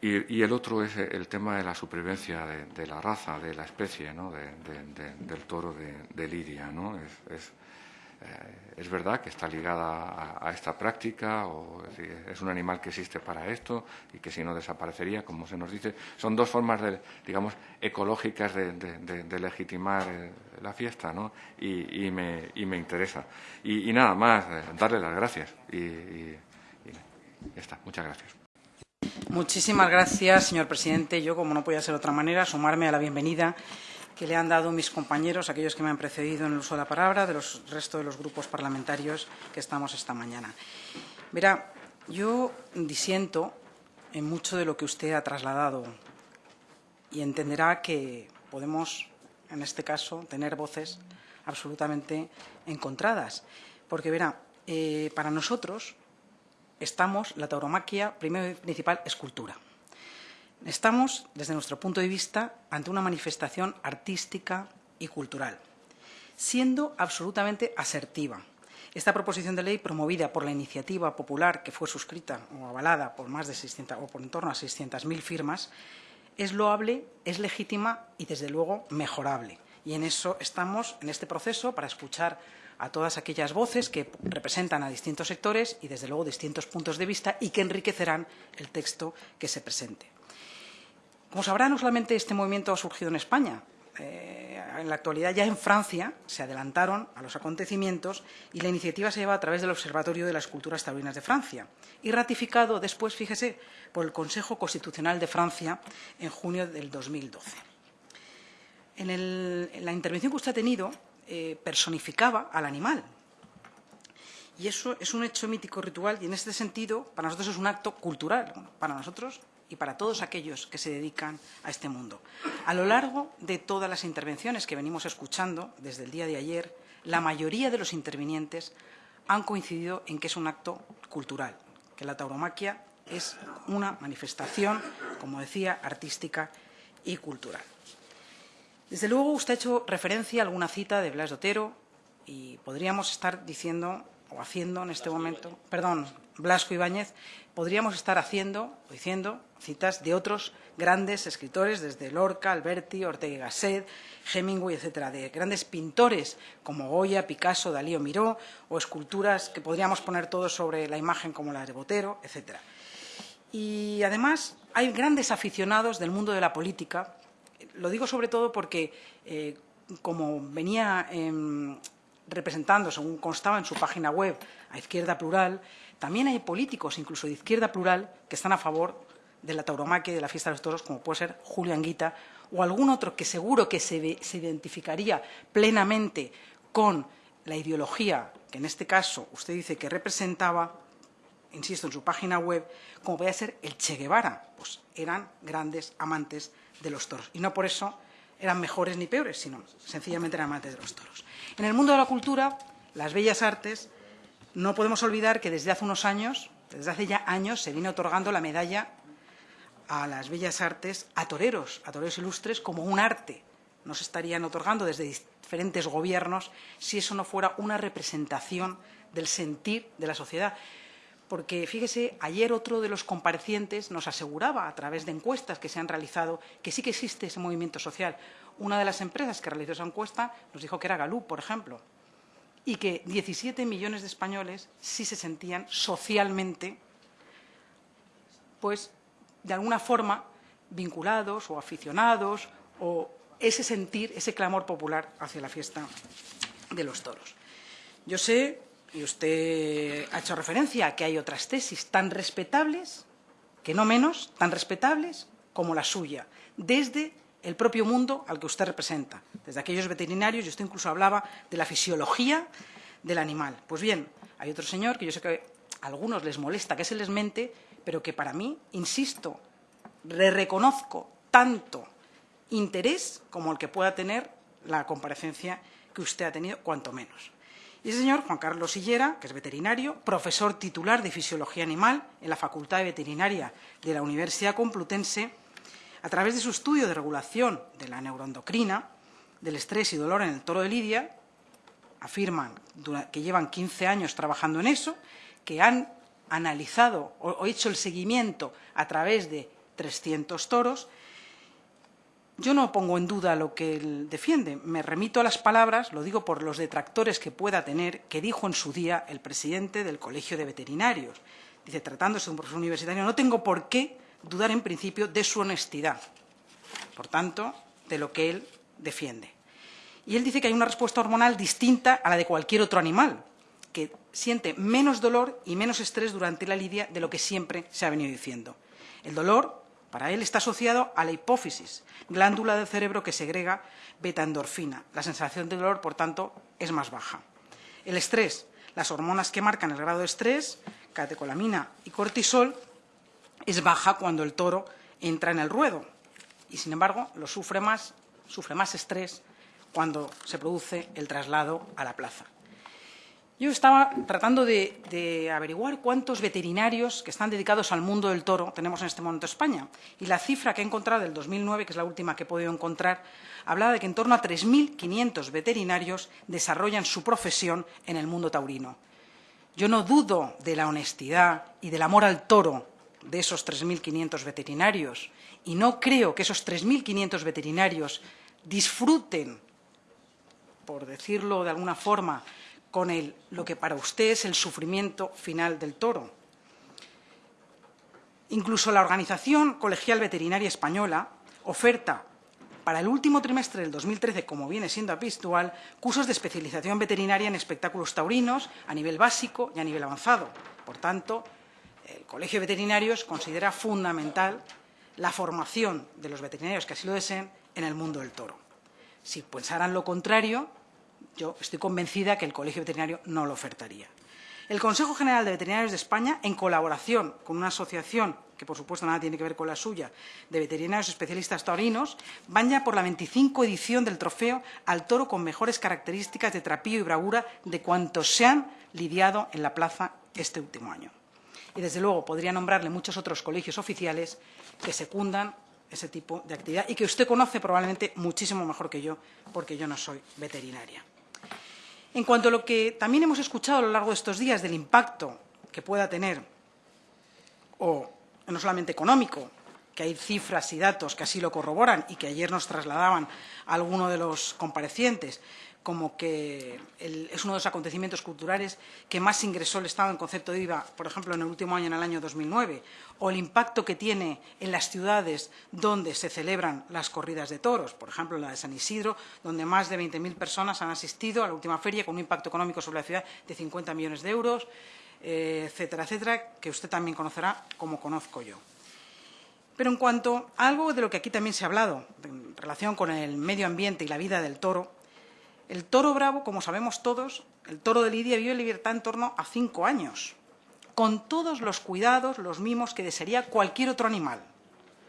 y, el otro es el tema de la supervivencia de, la raza, de la especie, ¿no? del toro de, Lidia. ¿no? Es, eh, es, verdad que está ligada a, esta práctica, o es, un animal que existe para esto y que si no desaparecería, como se nos dice. Son dos formas, de, digamos, ecológicas de, legitimar eh, la fiesta, ¿no? Y, me, y me, interesa. Y, nada más, eh, darle las gracias. Y ya está. Muchas gracias. Muchísimas gracias, señor presidente. Yo, como no podía ser de otra manera, sumarme a la bienvenida que le han dado mis compañeros, aquellos que me han precedido en el uso de la palabra, de los resto de los grupos parlamentarios que estamos esta mañana. Verá, yo disiento en mucho de lo que usted ha trasladado y entenderá que podemos, en este caso, tener voces absolutamente encontradas. Porque, verá, eh, para nosotros estamos, la tauromaquia, primero y principal, es cultura. Estamos, desde nuestro punto de vista, ante una manifestación artística y cultural, siendo absolutamente asertiva. Esta proposición de ley, promovida por la iniciativa popular que fue suscrita o avalada por más de 600 o por en torno a 600.000 firmas, es loable, es legítima y, desde luego, mejorable. Y en eso estamos, en este proceso, para escuchar a todas aquellas voces que representan a distintos sectores y, desde luego, distintos puntos de vista y que enriquecerán el texto que se presente. Como sabrá, no solamente este movimiento ha surgido en España. Eh, en la actualidad, ya en Francia, se adelantaron a los acontecimientos y la iniciativa se lleva a través del Observatorio de las Culturas Taurinas de Francia y ratificado después, fíjese, por el Consejo Constitucional de Francia en junio del 2012. En, el, en la intervención que usted ha tenido, eh, personificaba al animal. Y eso es un hecho mítico ritual y en este sentido para nosotros es un acto cultural, para nosotros y para todos aquellos que se dedican a este mundo. A lo largo de todas las intervenciones que venimos escuchando desde el día de ayer, la mayoría de los intervinientes han coincidido en que es un acto cultural, que la tauromaquia es una manifestación, como decía, artística y cultural. Desde luego, usted ha hecho referencia a alguna cita de Blas de Otero y podríamos estar diciendo o haciendo en este momento, perdón, Blasco Ibáñez, podríamos estar haciendo o diciendo citas de otros grandes escritores, desde Lorca, Alberti, Ortega y Gasset, Hemingway, etcétera, de grandes pintores como Goya, Picasso, Dalí o Miró, o esculturas que podríamos poner todos sobre la imagen como la de Botero, etcétera. Y además hay grandes aficionados del mundo de la política lo digo sobre todo porque, eh, como venía eh, representando, según constaba en su página web, a Izquierda Plural, también hay políticos, incluso de Izquierda Plural, que están a favor de la tauromaquia y de la fiesta de los toros, como puede ser Julio Anguita o algún otro que seguro que se, se identificaría plenamente con la ideología que en este caso usted dice que representaba, insisto, en su página web, como puede ser el Che Guevara, pues eran grandes amantes de los toros. Y no por eso eran mejores ni peores, sino sencillamente eran amantes de los toros. En el mundo de la cultura, las bellas artes, no podemos olvidar que desde hace unos años, desde hace ya años, se viene otorgando la medalla a las bellas artes a toreros, a toreros ilustres, como un arte. No se estarían otorgando desde diferentes gobiernos si eso no fuera una representación del sentir de la sociedad porque fíjese, ayer otro de los comparecientes nos aseguraba a través de encuestas que se han realizado que sí que existe ese movimiento social. Una de las empresas que realizó esa encuesta nos dijo que era Galú, por ejemplo, y que 17 millones de españoles sí se sentían socialmente, pues, de alguna forma vinculados o aficionados o ese sentir, ese clamor popular hacia la fiesta de los toros. Yo sé y usted ha hecho referencia a que hay otras tesis tan respetables, que no menos, tan respetables como la suya, desde el propio mundo al que usted representa, desde aquellos veterinarios, y usted incluso hablaba de la fisiología del animal. Pues bien, hay otro señor que yo sé que a algunos les molesta que se les mente, pero que para mí, insisto, le reconozco tanto interés como el que pueda tener la comparecencia que usted ha tenido, cuanto menos. Y el señor Juan Carlos Sillera, que es veterinario, profesor titular de Fisiología Animal en la Facultad de Veterinaria de la Universidad Complutense, a través de su estudio de regulación de la neuroendocrina, del estrés y dolor en el toro de Lidia, afirman que llevan 15 años trabajando en eso, que han analizado o hecho el seguimiento a través de 300 toros yo no pongo en duda lo que él defiende. Me remito a las palabras, lo digo por los detractores que pueda tener, que dijo en su día el presidente del Colegio de Veterinarios. Dice, tratándose de un profesor universitario, no tengo por qué dudar en principio de su honestidad. Por tanto, de lo que él defiende. Y él dice que hay una respuesta hormonal distinta a la de cualquier otro animal, que siente menos dolor y menos estrés durante la lidia de lo que siempre se ha venido diciendo. El dolor para él está asociado a la hipófisis, glándula del cerebro que segrega beta-endorfina. La sensación de dolor, por tanto, es más baja. El estrés, las hormonas que marcan el grado de estrés, catecolamina y cortisol, es baja cuando el toro entra en el ruedo y, sin embargo, lo sufre más, sufre más estrés cuando se produce el traslado a la plaza. Yo estaba tratando de, averiguar cuántos veterinarios que están dedicados al mundo del toro tenemos en este momento en España. Y la cifra que he encontrado del 2009, que es la última que he podido encontrar, hablaba de que en torno a 3.500 veterinarios desarrollan su profesión en el mundo taurino. Yo no dudo de la honestidad y del amor al toro de esos 3.500 veterinarios y no creo que esos 3.500 veterinarios disfruten, por decirlo de alguna forma, con lo que para usted es el sufrimiento final del toro. Incluso la Organización Colegial Veterinaria Española oferta para el último trimestre del 2013, como viene siendo habitual, cursos de especialización veterinaria en espectáculos taurinos a nivel básico y a nivel avanzado. Por tanto, el Colegio de Veterinarios considera fundamental la formación de los veterinarios que así lo deseen en el mundo del toro. Si pensaran lo contrario, yo estoy convencida que el Colegio Veterinario no lo ofertaría. El Consejo General de Veterinarios de España, en colaboración con una asociación que por supuesto nada tiene que ver con la suya, de veterinarios especialistas taurinos, van ya por la 25 edición del trofeo al toro con mejores características de trapío y bravura de cuantos se han lidiado en la plaza este último año. Y, desde luego, podría nombrarle muchos otros colegios oficiales que secundan ese tipo de actividad y que usted conoce probablemente muchísimo mejor que yo, porque yo no soy veterinaria. En cuanto a lo que también hemos escuchado a lo largo de estos días del impacto que pueda tener, o no solamente económico, que hay cifras y datos que así lo corroboran y que ayer nos trasladaban a alguno de los comparecientes, como que es uno de los acontecimientos culturales que más ingresó el Estado en concepto de IVA, por ejemplo, en el último año, en el año 2009, o el impacto que tiene en las ciudades donde se celebran las corridas de toros, por ejemplo, la de San Isidro, donde más de 20.000 personas han asistido a la última feria con un impacto económico sobre la ciudad de 50 millones de euros, eh, etcétera, etcétera, que usted también conocerá como conozco yo. Pero en cuanto a algo de lo que aquí también se ha hablado, en relación con el medio ambiente y la vida del toro, el toro bravo, como sabemos todos, el toro de Lidia vive en libertad en torno a cinco años, con todos los cuidados, los mimos que desearía cualquier otro animal.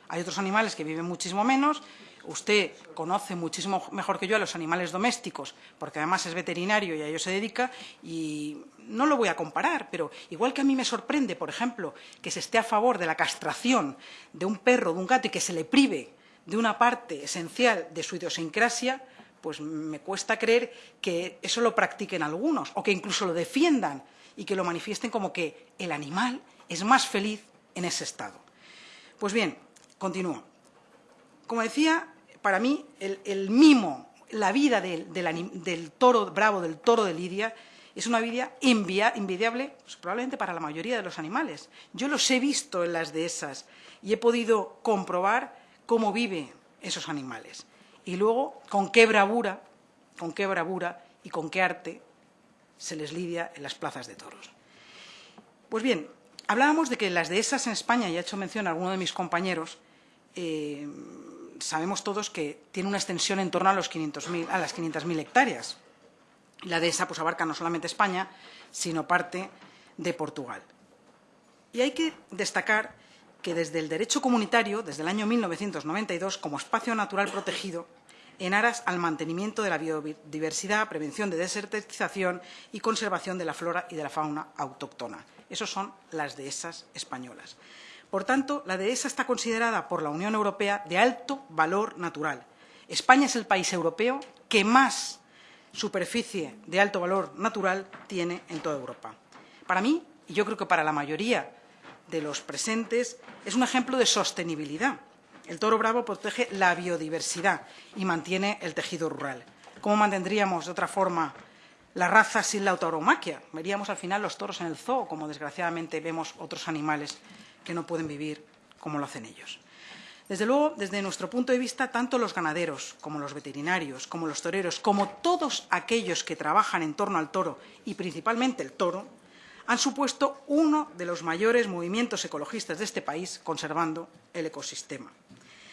Hay otros animales que viven muchísimo menos. Usted conoce muchísimo mejor que yo a los animales domésticos, porque además es veterinario y a ello se dedica, y no lo voy a comparar, pero igual que a mí me sorprende, por ejemplo, que se esté a favor de la castración de un perro, de un gato, y que se le prive de una parte esencial de su idiosincrasia, pues me cuesta creer que eso lo practiquen algunos o que incluso lo defiendan y que lo manifiesten como que el animal es más feliz en ese estado. Pues bien, continúo. Como decía, para mí el, mimo, la vida del, toro bravo, del toro de Lidia, es una vida envidiable pues, probablemente para la mayoría de los animales. Yo los he visto en las dehesas y he podido comprobar cómo viven esos animales y luego con qué bravura, con qué bravura y con qué arte se les lidia en las plazas de toros. Pues bien, hablábamos de que las dehesas en España, y ha hecho mención a alguno de mis compañeros, eh, sabemos todos que tiene una extensión en torno a, los 500 a las 500.000 hectáreas. La dehesa pues, abarca no solamente España, sino parte de Portugal. Y hay que destacar que desde el derecho comunitario, desde el año 1992, como espacio natural protegido, en aras al mantenimiento de la biodiversidad, prevención de desertización y conservación de la flora y de la fauna autóctona. Esas son las dehesas españolas. Por tanto, la dehesa está considerada por la Unión Europea de alto valor natural. España es el país europeo que más superficie de alto valor natural tiene en toda Europa. Para mí, y yo creo que para la mayoría de los presentes es un ejemplo de sostenibilidad. El toro bravo protege la biodiversidad y mantiene el tejido rural. ¿Cómo mantendríamos de otra forma la raza sin la tauromaquia? Veríamos al final los toros en el zoo, como desgraciadamente vemos otros animales que no pueden vivir como lo hacen ellos. Desde luego, desde nuestro punto de vista, tanto los ganaderos como los veterinarios, como los toreros, como todos aquellos que trabajan en torno al toro y principalmente el toro, han supuesto uno de los mayores movimientos ecologistas de este país conservando el ecosistema.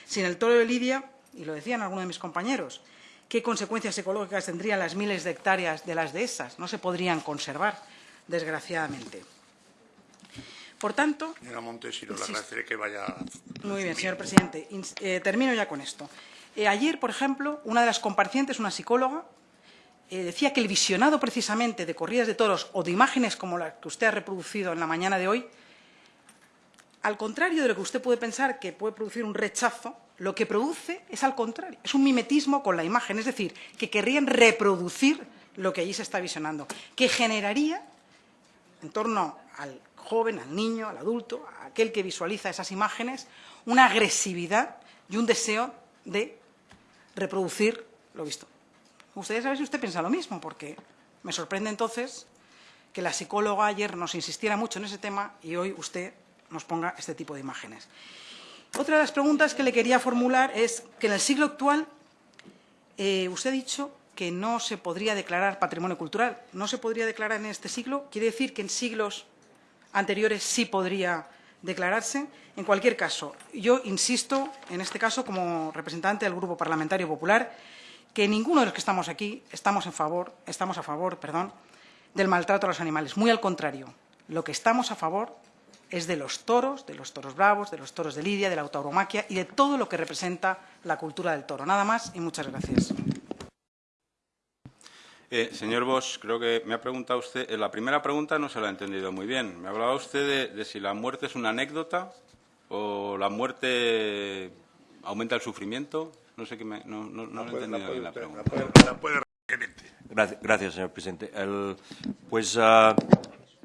Sin el toro de Lidia, y lo decían algunos de mis compañeros, ¿qué consecuencias ecológicas tendrían las miles de hectáreas de las dehesas? No se podrían conservar, desgraciadamente. Por tanto... Señora Montesino, le agradeceré que vaya... Muy bien, señor presidente. Eh, termino ya con esto. Eh, ayer, por ejemplo, una de las comparecientes, una psicóloga, eh, decía que el visionado precisamente de corridas de toros o de imágenes como la que usted ha reproducido en la mañana de hoy, al contrario de lo que usted puede pensar que puede producir un rechazo, lo que produce es al contrario, es un mimetismo con la imagen, es decir, que querrían reproducir lo que allí se está visionando, que generaría en torno al joven, al niño, al adulto, a aquel que visualiza esas imágenes, una agresividad y un deseo de reproducir lo visto. Me gustaría saber si usted piensa lo mismo, porque me sorprende entonces que la psicóloga ayer nos insistiera mucho en ese tema y hoy usted nos ponga este tipo de imágenes. Otra de las preguntas que le quería formular es que en el siglo actual eh, usted ha dicho que no se podría declarar patrimonio cultural. ¿No se podría declarar en este siglo? ¿Quiere decir que en siglos anteriores sí podría declararse? En cualquier caso, yo insisto, en este caso, como representante del Grupo Parlamentario Popular, que ninguno de los que estamos aquí estamos, en favor, estamos a favor perdón, del maltrato a los animales. Muy al contrario, lo que estamos a favor es de los toros, de los toros bravos, de los toros de Lidia, de la autoromaquia y de todo lo que representa la cultura del toro. Nada más y muchas gracias. Eh, señor Bosch, creo que me ha preguntado usted, en la primera pregunta no se la ha entendido muy bien. Me hablaba usted de, si la muerte es una anécdota o la muerte aumenta el sufrimiento. No sé qué me, no, no, no lo he entendido bien la pregunta. Gracias, gracias, señor presidente. El, pues uh,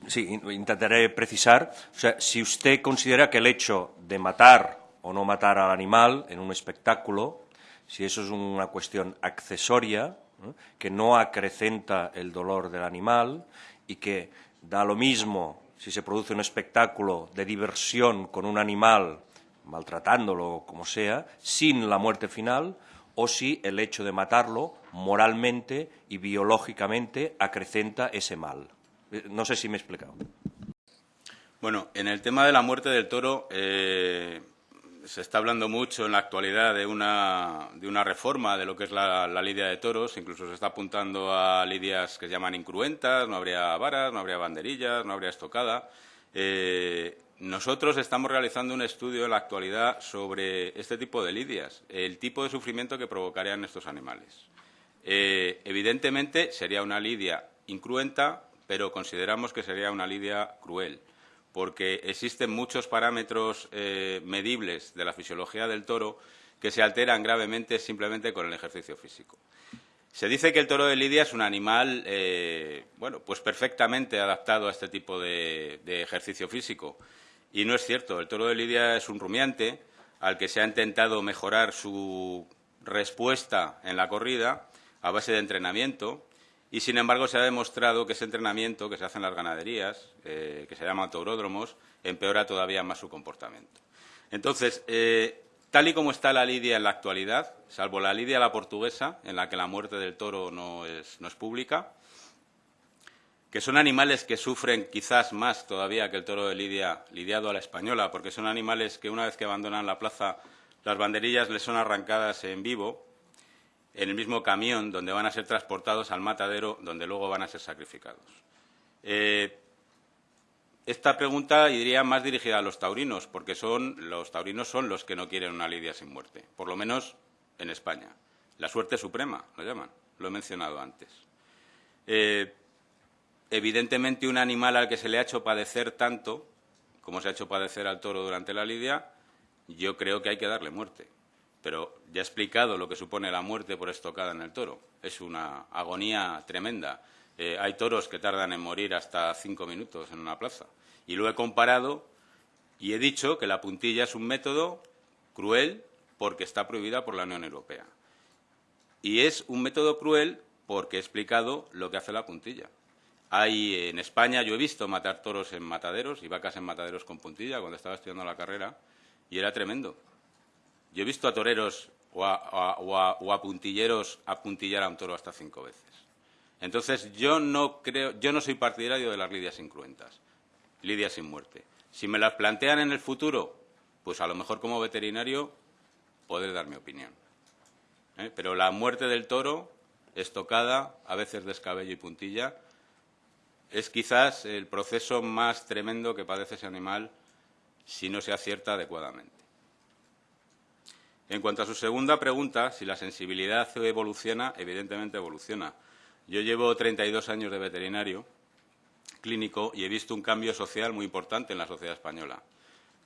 sí, intentaré precisar. O sea, si usted considera que el hecho de matar o no matar al animal en un espectáculo, si eso es una cuestión accesoria, que no acrecenta el dolor del animal y que da lo mismo si se produce un espectáculo de diversión con un animal, maltratándolo como sea, sin la muerte final, o si el hecho de matarlo moralmente y biológicamente acrecenta ese mal. Eh, no sé si me he explicado. Bueno, en el tema de la muerte del toro, eh, se está hablando mucho en la actualidad de una, de una reforma de lo que es la, lidia de toros, incluso se está apuntando a lidias que se llaman incruentas, no habría varas, no habría banderillas, no habría estocada. Eh, nosotros estamos realizando un estudio en la actualidad sobre este tipo de lidias, el tipo de sufrimiento que provocarían estos animales. Eh, evidentemente sería una lidia incruenta, pero consideramos que sería una lidia cruel porque existen muchos parámetros eh, medibles de la fisiología del toro que se alteran gravemente simplemente con el ejercicio físico. Se dice que el toro de Lidia es un animal, eh, bueno, pues perfectamente adaptado a este tipo de, ejercicio físico. Y no es cierto. El toro de Lidia es un rumiante al que se ha intentado mejorar su respuesta en la corrida a base de entrenamiento y, sin embargo, se ha demostrado que ese entrenamiento que se hace en las ganaderías, eh, que se llama tauródromos, empeora todavía más su comportamiento. Entonces, eh, tal y como está la lidia en la actualidad, salvo la lidia la portuguesa, en la que la muerte del toro no es, no es pública, que son animales que sufren quizás más todavía que el toro de lidia lidiado a la española, porque son animales que una vez que abandonan la plaza, las banderillas les son arrancadas en vivo en el mismo camión donde van a ser transportados al matadero donde luego van a ser sacrificados. Eh, esta pregunta iría más dirigida a los taurinos, porque son, los taurinos son los que no quieren una lidia sin muerte, por lo menos en España. La suerte suprema, lo llaman, lo he mencionado antes. Eh, evidentemente, un animal al que se le ha hecho padecer tanto, como se ha hecho padecer al toro durante la lidia, yo creo que hay que darle muerte pero ya he explicado lo que supone la muerte por estocada en el toro. Es una agonía tremenda. Eh, hay toros que tardan en morir hasta cinco minutos en una plaza. Y lo he comparado y he dicho que la puntilla es un método cruel porque está prohibida por la Unión Europea. Y es un método cruel porque he explicado lo que hace la puntilla. Hay en España, yo he visto matar toros en mataderos y vacas en mataderos con puntilla cuando estaba estudiando la carrera y era tremendo. Yo he visto a toreros o a, puntilleros apuntillar a un toro hasta cinco veces. Entonces, yo no creo, yo no soy partidario de las lidias incruentas, lidias sin muerte. Si me las plantean en el futuro, pues a lo mejor como veterinario podré dar mi opinión. ¿eh? Pero la muerte del toro, estocada, a veces descabello y puntilla, es quizás el proceso más tremendo que padece ese animal si no se acierta adecuadamente. En cuanto a su segunda pregunta, si la sensibilidad evoluciona, evidentemente evoluciona. Yo llevo 32 años de veterinario clínico y he visto un cambio social muy importante en la sociedad española.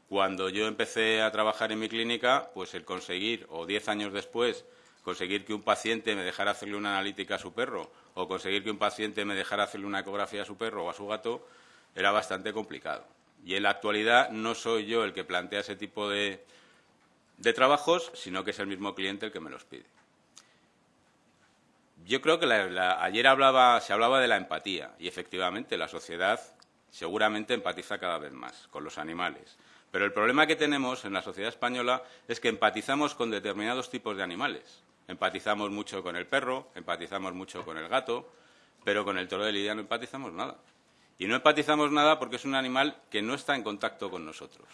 Cuando yo empecé a trabajar en mi clínica, pues el conseguir, o diez años después, conseguir que un paciente me dejara hacerle una analítica a su perro o conseguir que un paciente me dejara hacerle una ecografía a su perro o a su gato era bastante complicado. Y en la actualidad no soy yo el que plantea ese tipo de, trabajos, sino que es el mismo cliente el que me los pide. Yo creo que ayer hablaba, se hablaba de la empatía y efectivamente la sociedad seguramente empatiza cada vez más con los animales. Pero el problema que tenemos en la sociedad española es que empatizamos con determinados tipos de animales. Empatizamos mucho con el perro, empatizamos mucho con el gato, pero con el toro de lidia no empatizamos nada. Y no empatizamos nada porque es un animal que no está en contacto con nosotros.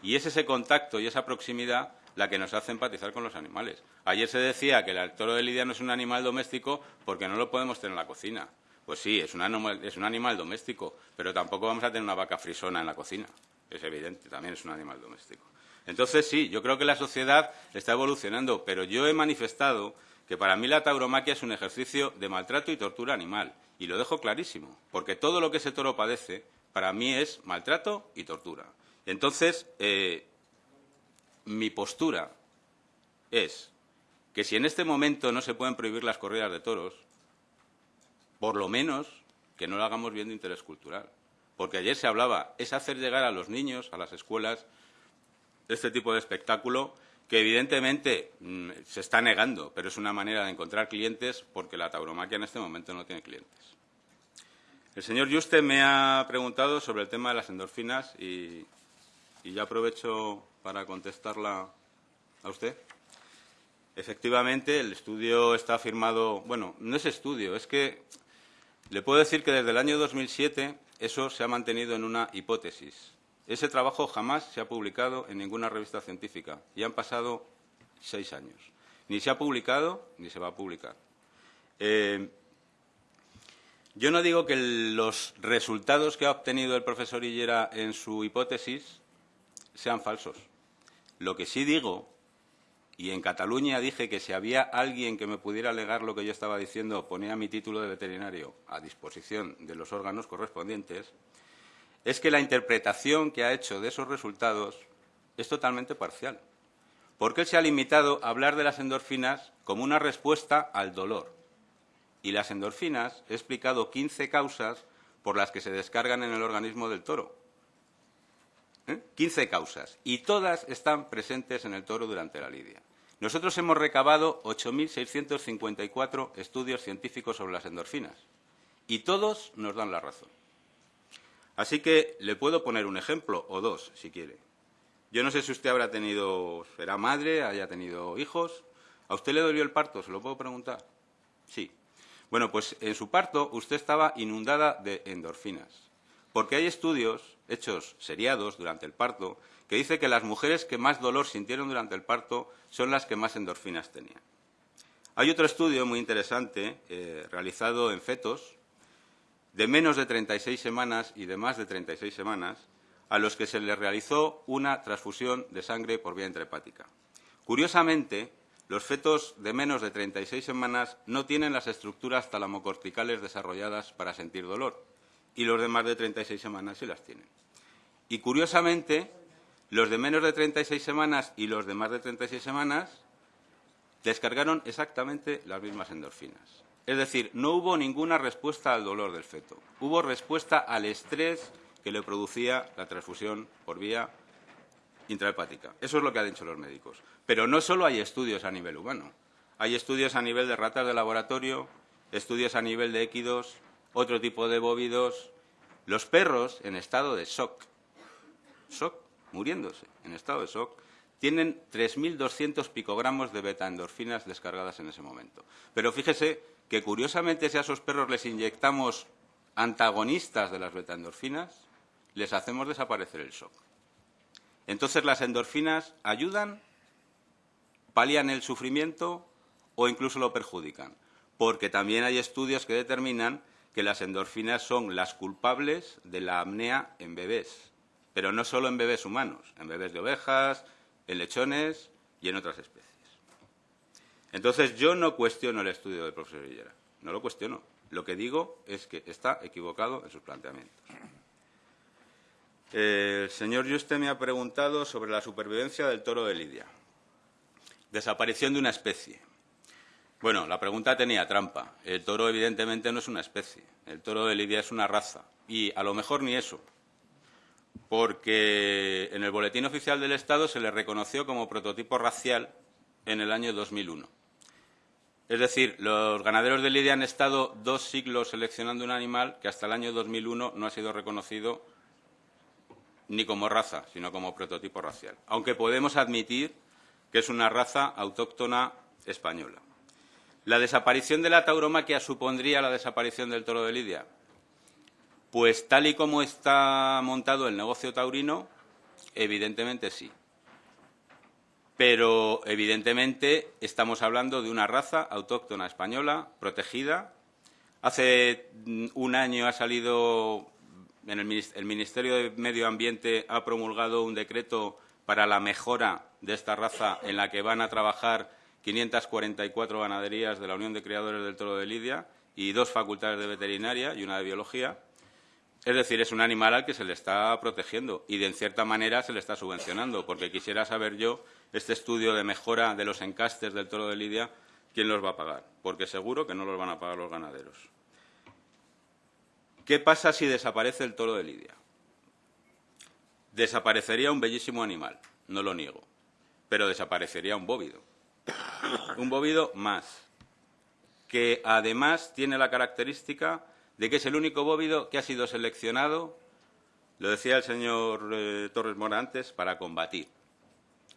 Y es ese contacto y esa proximidad la que nos hace empatizar con los animales. Ayer se decía que el toro de lidia no es un animal doméstico porque no lo podemos tener en la cocina. Pues sí, es un, animal, es un animal doméstico, pero tampoco vamos a tener una vaca frisona en la cocina. Es evidente, también es un animal doméstico. Entonces, sí, yo creo que la sociedad está evolucionando, pero yo he manifestado que para mí la tauromaquia es un ejercicio de maltrato y tortura animal. Y lo dejo clarísimo, porque todo lo que ese toro padece, para mí es maltrato y tortura. Entonces, eh, mi postura es que si en este momento no se pueden prohibir las corridas de toros, por lo menos que no lo hagamos bien de interés cultural. Porque ayer se hablaba, es hacer llegar a los niños, a las escuelas, este tipo de espectáculo que evidentemente mm, se está negando, pero es una manera de encontrar clientes porque la tauromaquia en este momento no tiene clientes. El señor Juste me ha preguntado sobre el tema de las endorfinas y, y ya aprovecho para contestarla a usted. Efectivamente, el estudio está firmado, bueno, no es estudio, es que le puedo decir que desde el año 2007 eso se ha mantenido en una hipótesis. Ese trabajo jamás se ha publicado en ninguna revista científica y han pasado seis años. Ni se ha publicado ni se va a publicar. Eh, yo no digo que los resultados que ha obtenido el profesor Hillera en su hipótesis sean falsos. Lo que sí digo, y en Cataluña dije que si había alguien que me pudiera alegar lo que yo estaba diciendo, ponía mi título de veterinario a disposición de los órganos correspondientes, es que la interpretación que ha hecho de esos resultados es totalmente parcial, porque él se ha limitado a hablar de las endorfinas como una respuesta al dolor. Y las endorfinas, he explicado 15 causas por las que se descargan en el organismo del toro. 15 ¿Eh? causas. Y todas están presentes en el toro durante la lidia. Nosotros hemos recabado 8.654 estudios científicos sobre las endorfinas. Y todos nos dan la razón. Así que le puedo poner un ejemplo o dos, si quiere. Yo no sé si usted habrá tenido, será madre, haya tenido hijos. ¿A usted le dolió el parto? ¿Se lo puedo preguntar? Sí. Bueno, pues en su parto usted estaba inundada de endorfinas. Porque hay estudios hechos seriados durante el parto que dice que las mujeres que más dolor sintieron durante el parto son las que más endorfinas tenían. Hay otro estudio muy interesante eh, realizado en fetos de menos de 36 semanas y de más de 36 semanas a los que se les realizó una transfusión de sangre por vía intrahepática. Curiosamente, los fetos de menos de 36 semanas no tienen las estructuras talamocorticales desarrolladas para sentir dolor y los de más de 36 semanas sí las tienen. Y curiosamente, los de menos de 36 semanas y los de más de 36 semanas descargaron exactamente las mismas endorfinas. Es decir, no hubo ninguna respuesta al dolor del feto. Hubo respuesta al estrés que le producía la transfusión por vía intrahepática. Eso es lo que han dicho los médicos. Pero no solo hay estudios a nivel humano. Hay estudios a nivel de ratas de laboratorio, estudios a nivel de équidos, otro tipo de bóvidos. Los perros en estado de shock, shock, muriéndose, en estado de shock, tienen 3.200 picogramos de betaendorfinas descargadas en ese momento. Pero fíjese que curiosamente si a esos perros les inyectamos antagonistas de las betaendorfinas, les hacemos desaparecer el shock. Entonces las endorfinas ayudan, palian el sufrimiento o incluso lo perjudican, porque también hay estudios que determinan que las endorfinas son las culpables de la apnea en bebés, pero no solo en bebés humanos, en bebés de ovejas, en lechones y en otras especies. Entonces, yo no cuestiono el estudio del profesor Villera, no lo cuestiono. Lo que digo es que está equivocado en sus planteamientos. El señor Juste me ha preguntado sobre la supervivencia del toro de Lidia. Desaparición de una especie. Bueno, la pregunta tenía trampa. El toro, evidentemente, no es una especie. El toro de Lidia es una raza. Y a lo mejor ni eso. Porque en el Boletín Oficial del Estado se le reconoció como prototipo racial en el año 2001. Es decir, los ganaderos de Lidia han estado dos siglos seleccionando un animal que hasta el año 2001 no ha sido reconocido ni como raza, sino como prototipo racial, aunque podemos admitir que es una raza autóctona española. ¿La desaparición de la tauromaquia supondría la desaparición del toro de Lidia? Pues tal y como está montado el negocio taurino, evidentemente sí. Pero evidentemente estamos hablando de una raza autóctona española, protegida. Hace un año ha salido el Ministerio de Medio Ambiente ha promulgado un decreto para la mejora de esta raza en la que van a trabajar 544 ganaderías de la Unión de Criadores del Toro de Lidia y dos facultades de veterinaria y una de biología. Es decir, es un animal al que se le está protegiendo y, de cierta manera, se le está subvencionando, porque quisiera saber yo, este estudio de mejora de los encastes del toro de Lidia, quién los va a pagar, porque seguro que no los van a pagar los ganaderos. ¿Qué pasa si desaparece el toro de Lidia? Desaparecería un bellísimo animal, no lo niego, pero desaparecería un bóvido. Un bóvido más, que además tiene la característica de que es el único bóvido que ha sido seleccionado, lo decía el señor eh, Torres Mora antes, para combatir.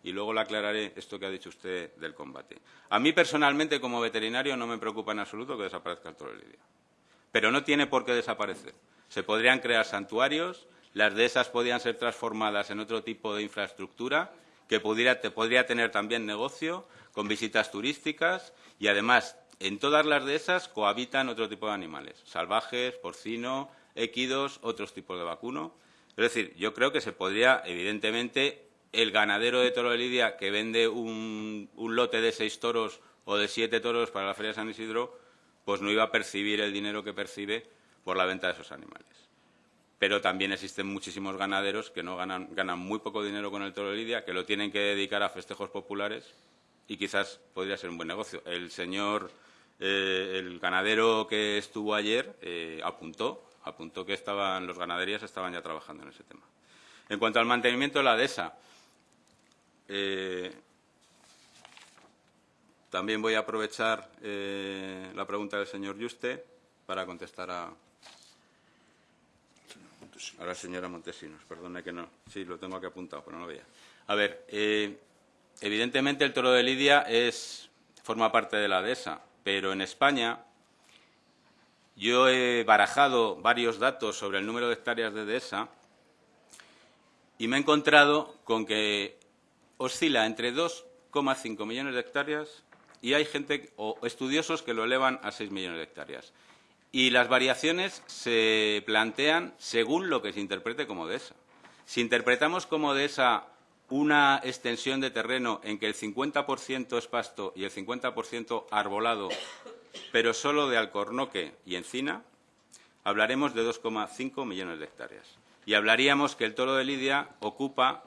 Y luego le aclararé esto que ha dicho usted del combate. A mí personalmente, como veterinario, no me preocupa en absoluto que desaparezca el toro Lidia pero no tiene por qué desaparecer. Se podrían crear santuarios, las de esas podrían ser transformadas en otro tipo de infraestructura que podría, podría tener también negocio con visitas turísticas y además en todas las de esas cohabitan otro tipo de animales, salvajes, porcino, équidos, otros tipos de vacuno. Es decir, yo creo que se podría, evidentemente, el ganadero de Toro de Lidia que vende un, un lote de seis toros o de siete toros para la Feria de San Isidro, pues no iba a percibir el dinero que percibe por la venta de esos animales. Pero también existen muchísimos ganaderos que no ganan, ganan muy poco dinero con el toro de lidia, que lo tienen que dedicar a festejos populares y quizás podría ser un buen negocio. El señor, eh, el ganadero que estuvo ayer eh, apuntó, apuntó que estaban, los ganaderías estaban ya trabajando en ese tema. En cuanto al mantenimiento de la dehesa, eh, también voy a aprovechar eh, la pregunta del señor Juste para contestar a, a la señora Montesinos. Perdone que no. Sí, lo tengo aquí apuntado, pero no lo veía. A ver, eh, evidentemente el toro de Lidia es, forma parte de la dehesa, pero en España yo he barajado varios datos sobre el número de hectáreas de dehesa y me he encontrado con que oscila entre 2,5 millones de hectáreas y hay gente o estudiosos que lo elevan a 6 millones de hectáreas. Y las variaciones se plantean según lo que se interprete como dehesa. Si interpretamos como dehesa una extensión de terreno en que el 50% es pasto y el 50% arbolado, pero solo de alcornoque y encina, hablaremos de 2,5 millones de hectáreas. Y hablaríamos que el toro de Lidia ocupa,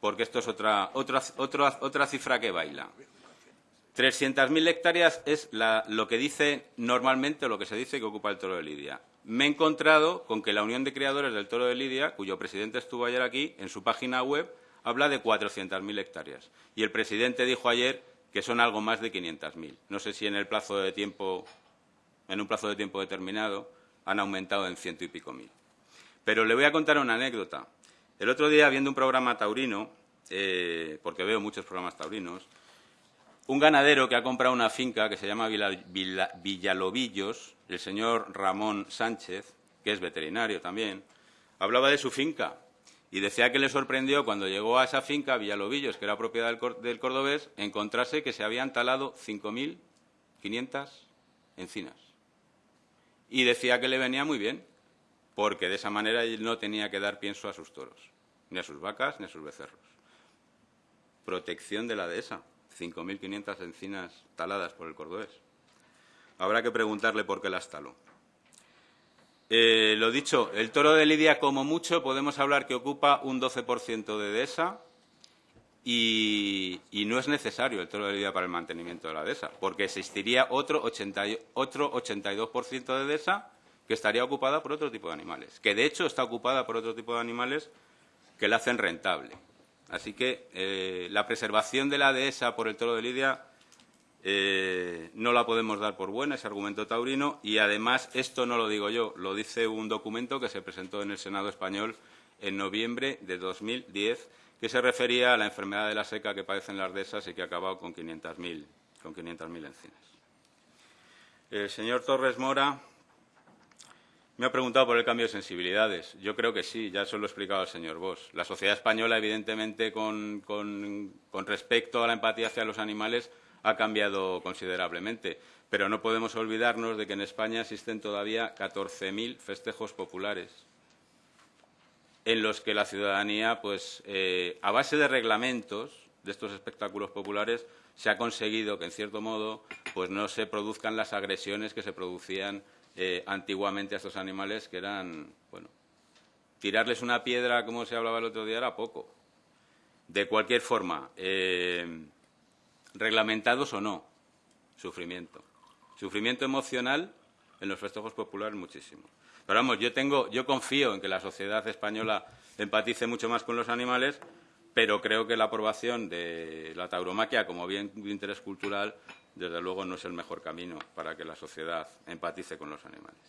porque esto es otra, otra, otra, otra cifra que baila, 300.000 hectáreas es lo que dice normalmente, lo que se dice que ocupa el toro de Lidia. Me he encontrado con que la Unión de Criadores del Toro de Lidia, cuyo presidente estuvo ayer aquí, en su página web, habla de 400.000 hectáreas. Y el presidente dijo ayer que son algo más de 500.000. No sé si en el plazo de tiempo, en un plazo de tiempo determinado, han aumentado en ciento y pico mil. Pero le voy a contar una anécdota. El otro día, viendo un programa taurino, eh, porque veo muchos programas taurinos, un ganadero que ha comprado una finca que se llama Villalobillos, el señor Ramón Sánchez, que es veterinario también, hablaba de su finca y decía que le sorprendió cuando llegó a esa finca, Villalobillos, que era propiedad del, cordobés, encontrarse que se habían talado 5.500 encinas. Y decía que le venía muy bien, porque de esa manera él no tenía que dar pienso a sus toros, ni a sus vacas, ni a sus becerros. Protección de la dehesa. 5.500 encinas taladas por el cordobés. Habrá que preguntarle por qué las taló. Eh, lo dicho, el toro de Lidia, como mucho, podemos hablar que ocupa un 12% de dehesa y, no es necesario el toro de Lidia para el mantenimiento de la dehesa, porque existiría otro, 80, otro 82% de dehesa que estaría ocupada por otro tipo de animales, que de hecho está ocupada por otro tipo de animales que la hacen rentable. Así que eh, la preservación de la dehesa por el toro de Lidia eh, no la podemos dar por buena, ese argumento taurino, y además esto no lo digo yo, lo dice un documento que se presentó en el Senado español en noviembre de 2010, que se refería a la enfermedad de la seca que padecen las dehesas y que ha acabado con 500.000 con 500 encinas. El señor Torres Mora me ha preguntado por el cambio de sensibilidades. Yo creo que sí, ya eso lo ha explicado el señor Bosch. La sociedad española, evidentemente, con, respecto a la empatía hacia los animales, ha cambiado considerablemente. Pero no podemos olvidarnos de que en España existen todavía 14.000 festejos populares en los que la ciudadanía, pues, eh, a base de reglamentos de estos espectáculos populares, se ha conseguido que, en cierto modo, pues no se produzcan las agresiones que se producían eh, antiguamente a estos animales que eran, bueno, tirarles una piedra, como se hablaba el otro día, era poco. De cualquier forma, eh, reglamentados o no, sufrimiento. Sufrimiento emocional en los festejos populares muchísimo. Pero vamos, yo tengo, yo confío en que la sociedad española empatice mucho más con los animales, pero creo que la aprobación de la tauromaquia como bien de interés cultural desde luego no es el mejor camino para que la sociedad empatice con los animales.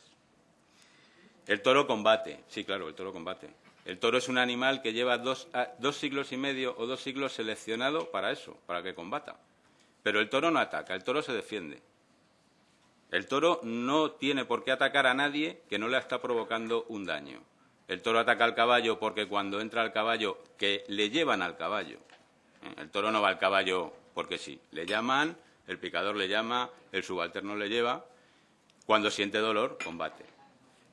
El toro combate, sí, claro, el toro combate. El toro es un animal que lleva dos, dos, siglos y medio o dos siglos seleccionado para eso, para que combata. Pero el toro no ataca, el toro se defiende. El toro no tiene por qué atacar a nadie que no le está provocando un daño. El toro ataca al caballo porque cuando entra al caballo, que le llevan al caballo. El toro no va al caballo porque sí, le llaman, el picador le llama, el subalterno le lleva. Cuando siente dolor, combate.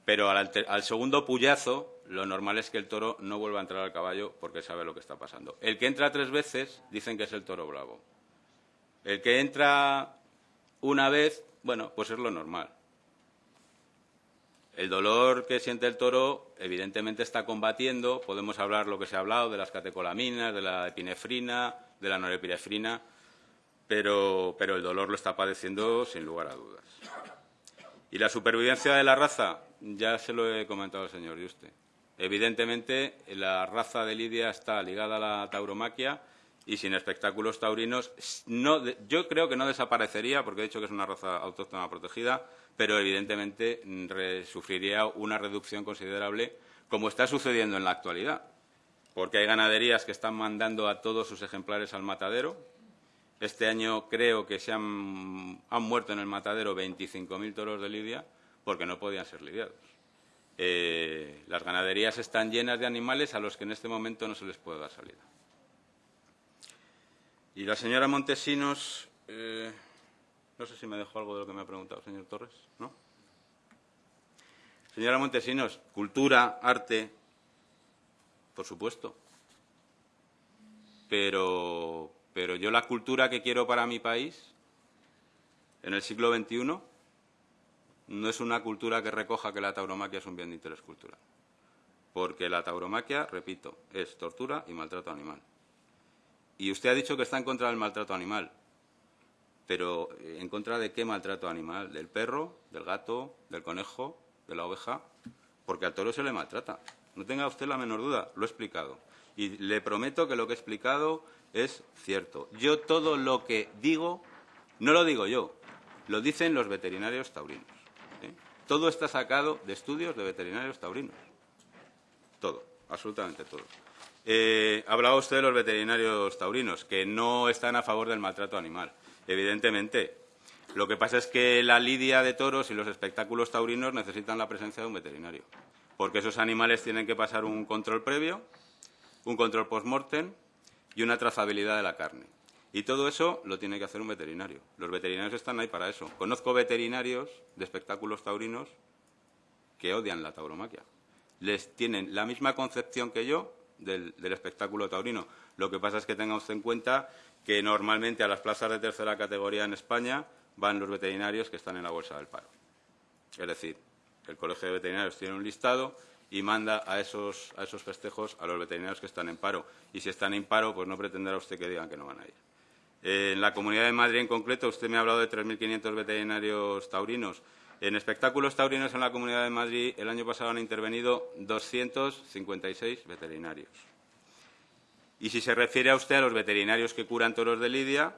Pero al, segundo puyazo, lo normal es que el toro no vuelva a entrar al caballo porque sabe lo que está pasando. El que entra tres veces, dicen que es el toro bravo. El que entra una vez, bueno, pues es lo normal. El dolor que siente el toro, evidentemente, está combatiendo. Podemos hablar lo que se ha hablado de las catecolaminas, de la epinefrina, de la norepinefrina pero, el dolor lo está padeciendo sin lugar a dudas. Y la supervivencia de la raza, ya se lo he comentado al señor Yuste. Evidentemente, la raza de Lidia está ligada a la tauromaquia y sin espectáculos taurinos, yo creo que no desaparecería, porque he dicho que es una raza autóctona protegida, pero evidentemente sufriría una reducción considerable, como está sucediendo en la actualidad, porque hay ganaderías que están mandando a todos sus ejemplares al matadero, este año creo que se han, muerto en el matadero 25.000 toros de lidia porque no podían ser lidiados. Eh, las ganaderías están llenas de animales a los que en este momento no se les puede dar salida. Y la señora Montesinos, eh, no sé si me dejó algo de lo que me ha preguntado el señor Torres, ¿no? Señora Montesinos, cultura, arte, por supuesto. Pero, pero yo la cultura que quiero para mi país en el siglo XXI no es una cultura que recoja que la tauromaquia es un bien de interés cultural. Porque la tauromaquia, repito, es tortura y maltrato animal. Y usted ha dicho que está en contra del maltrato animal. Pero eh, ¿en contra de qué maltrato animal? ¿Del perro, del gato, del conejo, de la oveja? Porque al toro se le maltrata. No tenga usted la menor duda, lo he explicado. Y le prometo que lo que he explicado es cierto. Yo todo lo que digo, no lo digo yo, lo dicen los veterinarios taurinos. ¿eh? Todo está sacado de estudios de veterinarios taurinos. Todo, absolutamente todo. Eh, hablaba usted de los veterinarios taurinos, que no están a favor del maltrato animal. Evidentemente, lo que pasa es que la lidia de toros y los espectáculos taurinos necesitan la presencia de un veterinario, porque esos animales tienen que pasar un control previo, un control post-mortem y una trazabilidad de la carne. Y todo eso lo tiene que hacer un veterinario. Los veterinarios están ahí para eso. Conozco veterinarios de espectáculos taurinos que odian la tauromaquia. Les tienen la misma concepción que yo del, espectáculo taurino. Lo que pasa es que tenga usted en cuenta que normalmente a las plazas de tercera categoría en España van los veterinarios que están en la bolsa del paro. Es decir, El Colegio de Veterinarios tiene un listado y manda a esos, a esos festejos a los veterinarios que están en paro. Y si están en paro, pues no pretenderá usted que digan que no van a ir. Eh, en la Comunidad de Madrid en concreto, usted me ha hablado de 3.500 veterinarios taurinos. En espectáculos taurinos en la Comunidad de Madrid el año pasado han intervenido 256 veterinarios. Y si se refiere a usted a los veterinarios que curan toros de lidia,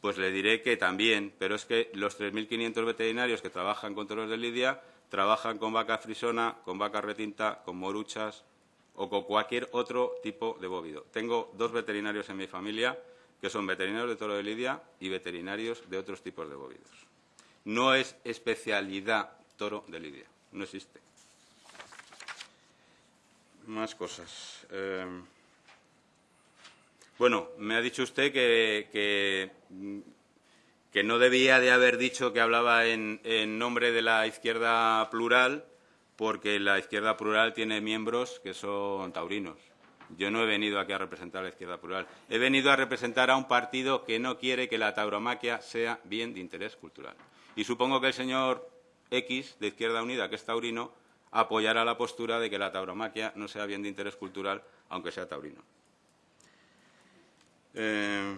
pues le diré que también, pero es que los 3.500 veterinarios que trabajan con toros de lidia trabajan con vaca frisona, con vaca retinta, con moruchas o con cualquier otro tipo de bóvido. Tengo dos veterinarios en mi familia que son veterinarios de toro de lidia y veterinarios de otros tipos de bóvidos. No es especialidad toro de lidia, no existe. Más cosas. Eh, bueno, me ha dicho usted que, que, no debía de haber dicho que hablaba en, nombre de la izquierda plural, porque la izquierda plural tiene miembros que son taurinos. Yo no he venido aquí a representar a la izquierda plural. He venido a representar a un partido que no quiere que la tauromaquia sea bien de interés cultural. Y supongo que el señor X, de Izquierda Unida, que es taurino, apoyará la postura de que la tauromaquia no sea bien de interés cultural, aunque sea taurino. Eh,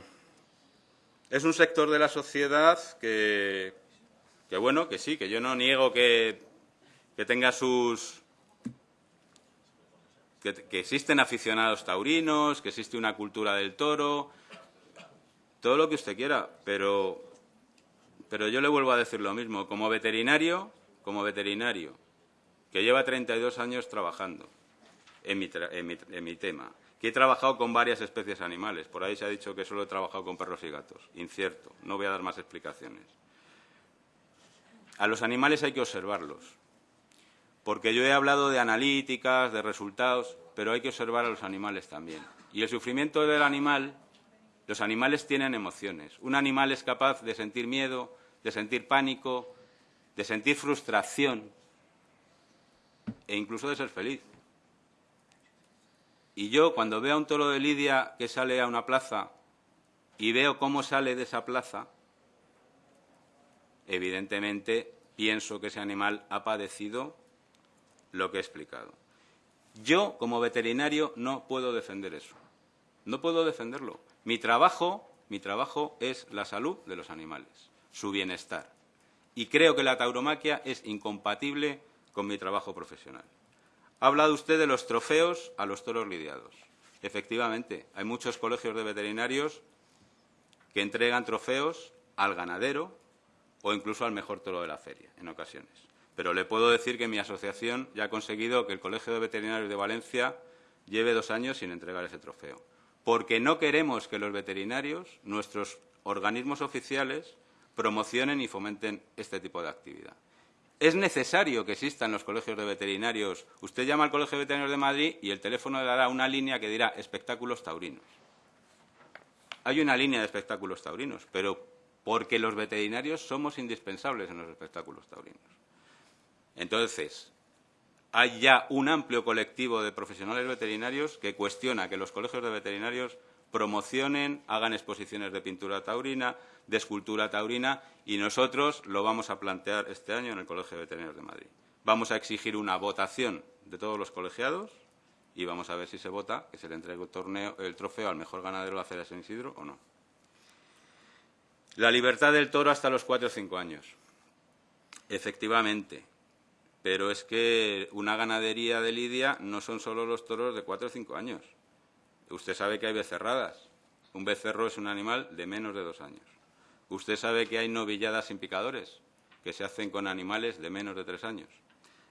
es un sector de la sociedad que, bueno, que sí, que yo no niego que, tenga sus... Que, existen aficionados taurinos, que existe una cultura del toro, todo lo que usted quiera, pero, pero yo le vuelvo a decir lo mismo. Como veterinario, como veterinario, que lleva 32 años trabajando en mi tema, que he trabajado con varias especies animales. Por ahí se ha dicho que solo he trabajado con perros y gatos. Incierto. No voy a dar más explicaciones. A los animales hay que observarlos. Porque yo he hablado de analíticas, de resultados, pero hay que observar a los animales también. Y el sufrimiento del animal, los animales tienen emociones. Un animal es capaz de sentir miedo, de sentir pánico, de sentir frustración e incluso de ser feliz. Y yo, cuando veo a un toro de lidia que sale a una plaza y veo cómo sale de esa plaza, evidentemente pienso que ese animal ha padecido lo que he explicado. Yo, como veterinario, no puedo defender eso. No puedo defenderlo. Mi trabajo, mi trabajo es la salud de los animales, su bienestar. Y creo que la tauromaquia es incompatible con mi trabajo profesional. Ha hablado usted de los trofeos a los toros lidiados. Efectivamente, hay muchos colegios de veterinarios que entregan trofeos al ganadero o incluso al mejor toro de la feria, en ocasiones. Pero le puedo decir que mi asociación ya ha conseguido que el Colegio de Veterinarios de Valencia lleve dos años sin entregar ese trofeo. Porque no queremos que los veterinarios, nuestros organismos oficiales, promocionen y fomenten este tipo de actividad. Es necesario que existan los colegios de veterinarios. Usted llama al Colegio de Veterinarios de Madrid y el teléfono le dará una línea que dirá espectáculos taurinos. Hay una línea de espectáculos taurinos, pero porque los veterinarios somos indispensables en los espectáculos taurinos. Entonces, hay ya un amplio colectivo de profesionales veterinarios que cuestiona que los colegios de veterinarios promocionen, hagan exposiciones de pintura taurina, de escultura taurina y nosotros lo vamos a plantear este año en el Colegio de Veterinarios de Madrid. Vamos a exigir una votación de todos los colegiados y vamos a ver si se vota que se le entregue el, trofeo al mejor ganadero de la Feria de San Isidro o no. La libertad del toro hasta los cuatro o cinco años. Efectivamente, pero es que una ganadería de lidia no son solo los toros de cuatro o cinco años. Usted sabe que hay becerradas. Un becerro es un animal de menos de dos años. Usted sabe que hay novilladas sin picadores, que se hacen con animales de menos de tres años.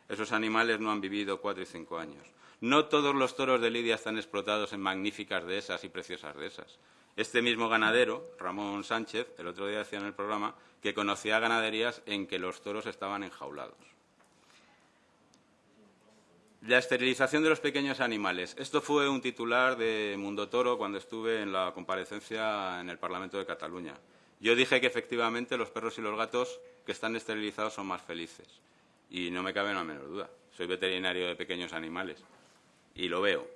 Esos animales no han vivido cuatro y cinco años. No todos los toros de Lidia están explotados en magníficas dehesas y preciosas dehesas. Este mismo ganadero, Ramón Sánchez, el otro día decía en el programa que conocía ganaderías en que los toros estaban enjaulados. La esterilización de los pequeños animales. Esto fue un titular de Mundo Toro cuando estuve en la comparecencia en el Parlamento de Cataluña. Yo dije que efectivamente los perros y los gatos que están esterilizados son más felices. Y no me cabe la menor duda. Soy veterinario de pequeños animales y lo veo.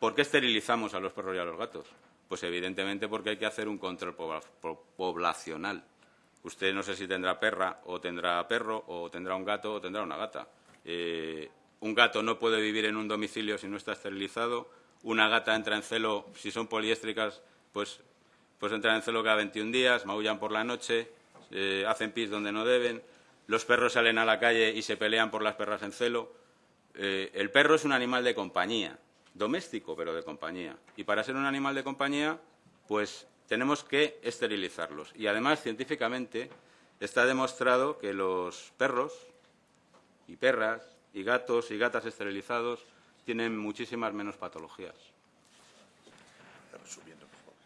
¿Por qué esterilizamos a los perros y a los gatos? Pues evidentemente porque hay que hacer un control poblacional. Usted no sé si tendrá perra o tendrá perro o tendrá un gato o tendrá una gata Eh, un gato no puede vivir en un domicilio si no está esterilizado. Una gata entra en celo, si son poliéstricas, pues, pues entran en celo cada 21 días, maullan por la noche, eh, hacen pis donde no deben. Los perros salen a la calle y se pelean por las perras en celo. Eh, el perro es un animal de compañía, doméstico, pero de compañía. Y para ser un animal de compañía, pues tenemos que esterilizarlos. Y además, científicamente, está demostrado que los perros y perras y gatos y gatas esterilizados tienen muchísimas menos patologías.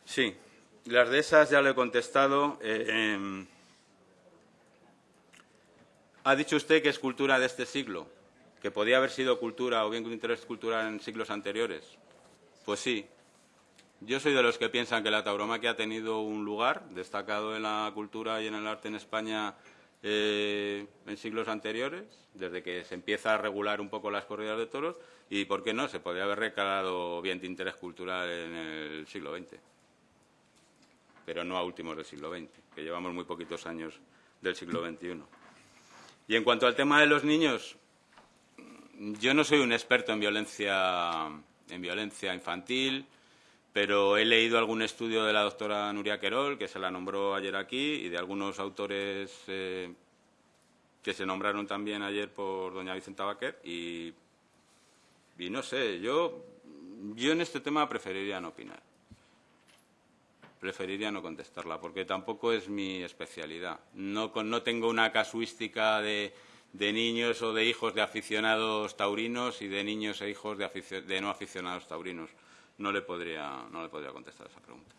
Sí, las de esas ya le he contestado. Eh, em, ha dicho usted que es cultura de este siglo, que podía haber sido cultura o bien con interés cultural en siglos anteriores. Pues sí. Yo soy de los que piensan que la tauromaquia ha tenido un lugar destacado en la cultura y en el arte en España eh, en siglos anteriores, desde que se empieza a regular un poco las corridas de toros, y, ¿por qué no?, se podría haber recalado bien de interés cultural en el siglo XX, pero no a últimos del siglo XX, que llevamos muy poquitos años del siglo XXI. Y en cuanto al tema de los niños, yo no soy un experto en violencia, en violencia infantil, pero he leído algún estudio de la doctora Nuria Querol, que se la nombró ayer aquí, y de algunos autores eh, que se nombraron también ayer por doña Vicenta Baquer, y, no sé, yo, yo en este tema preferiría no opinar. Preferiría no contestarla, porque tampoco es mi especialidad. No, no tengo una casuística de, de, niños o de hijos de aficionados taurinos y de niños e hijos de no aficionados taurinos no le podría, no le podría contestar esa pregunta.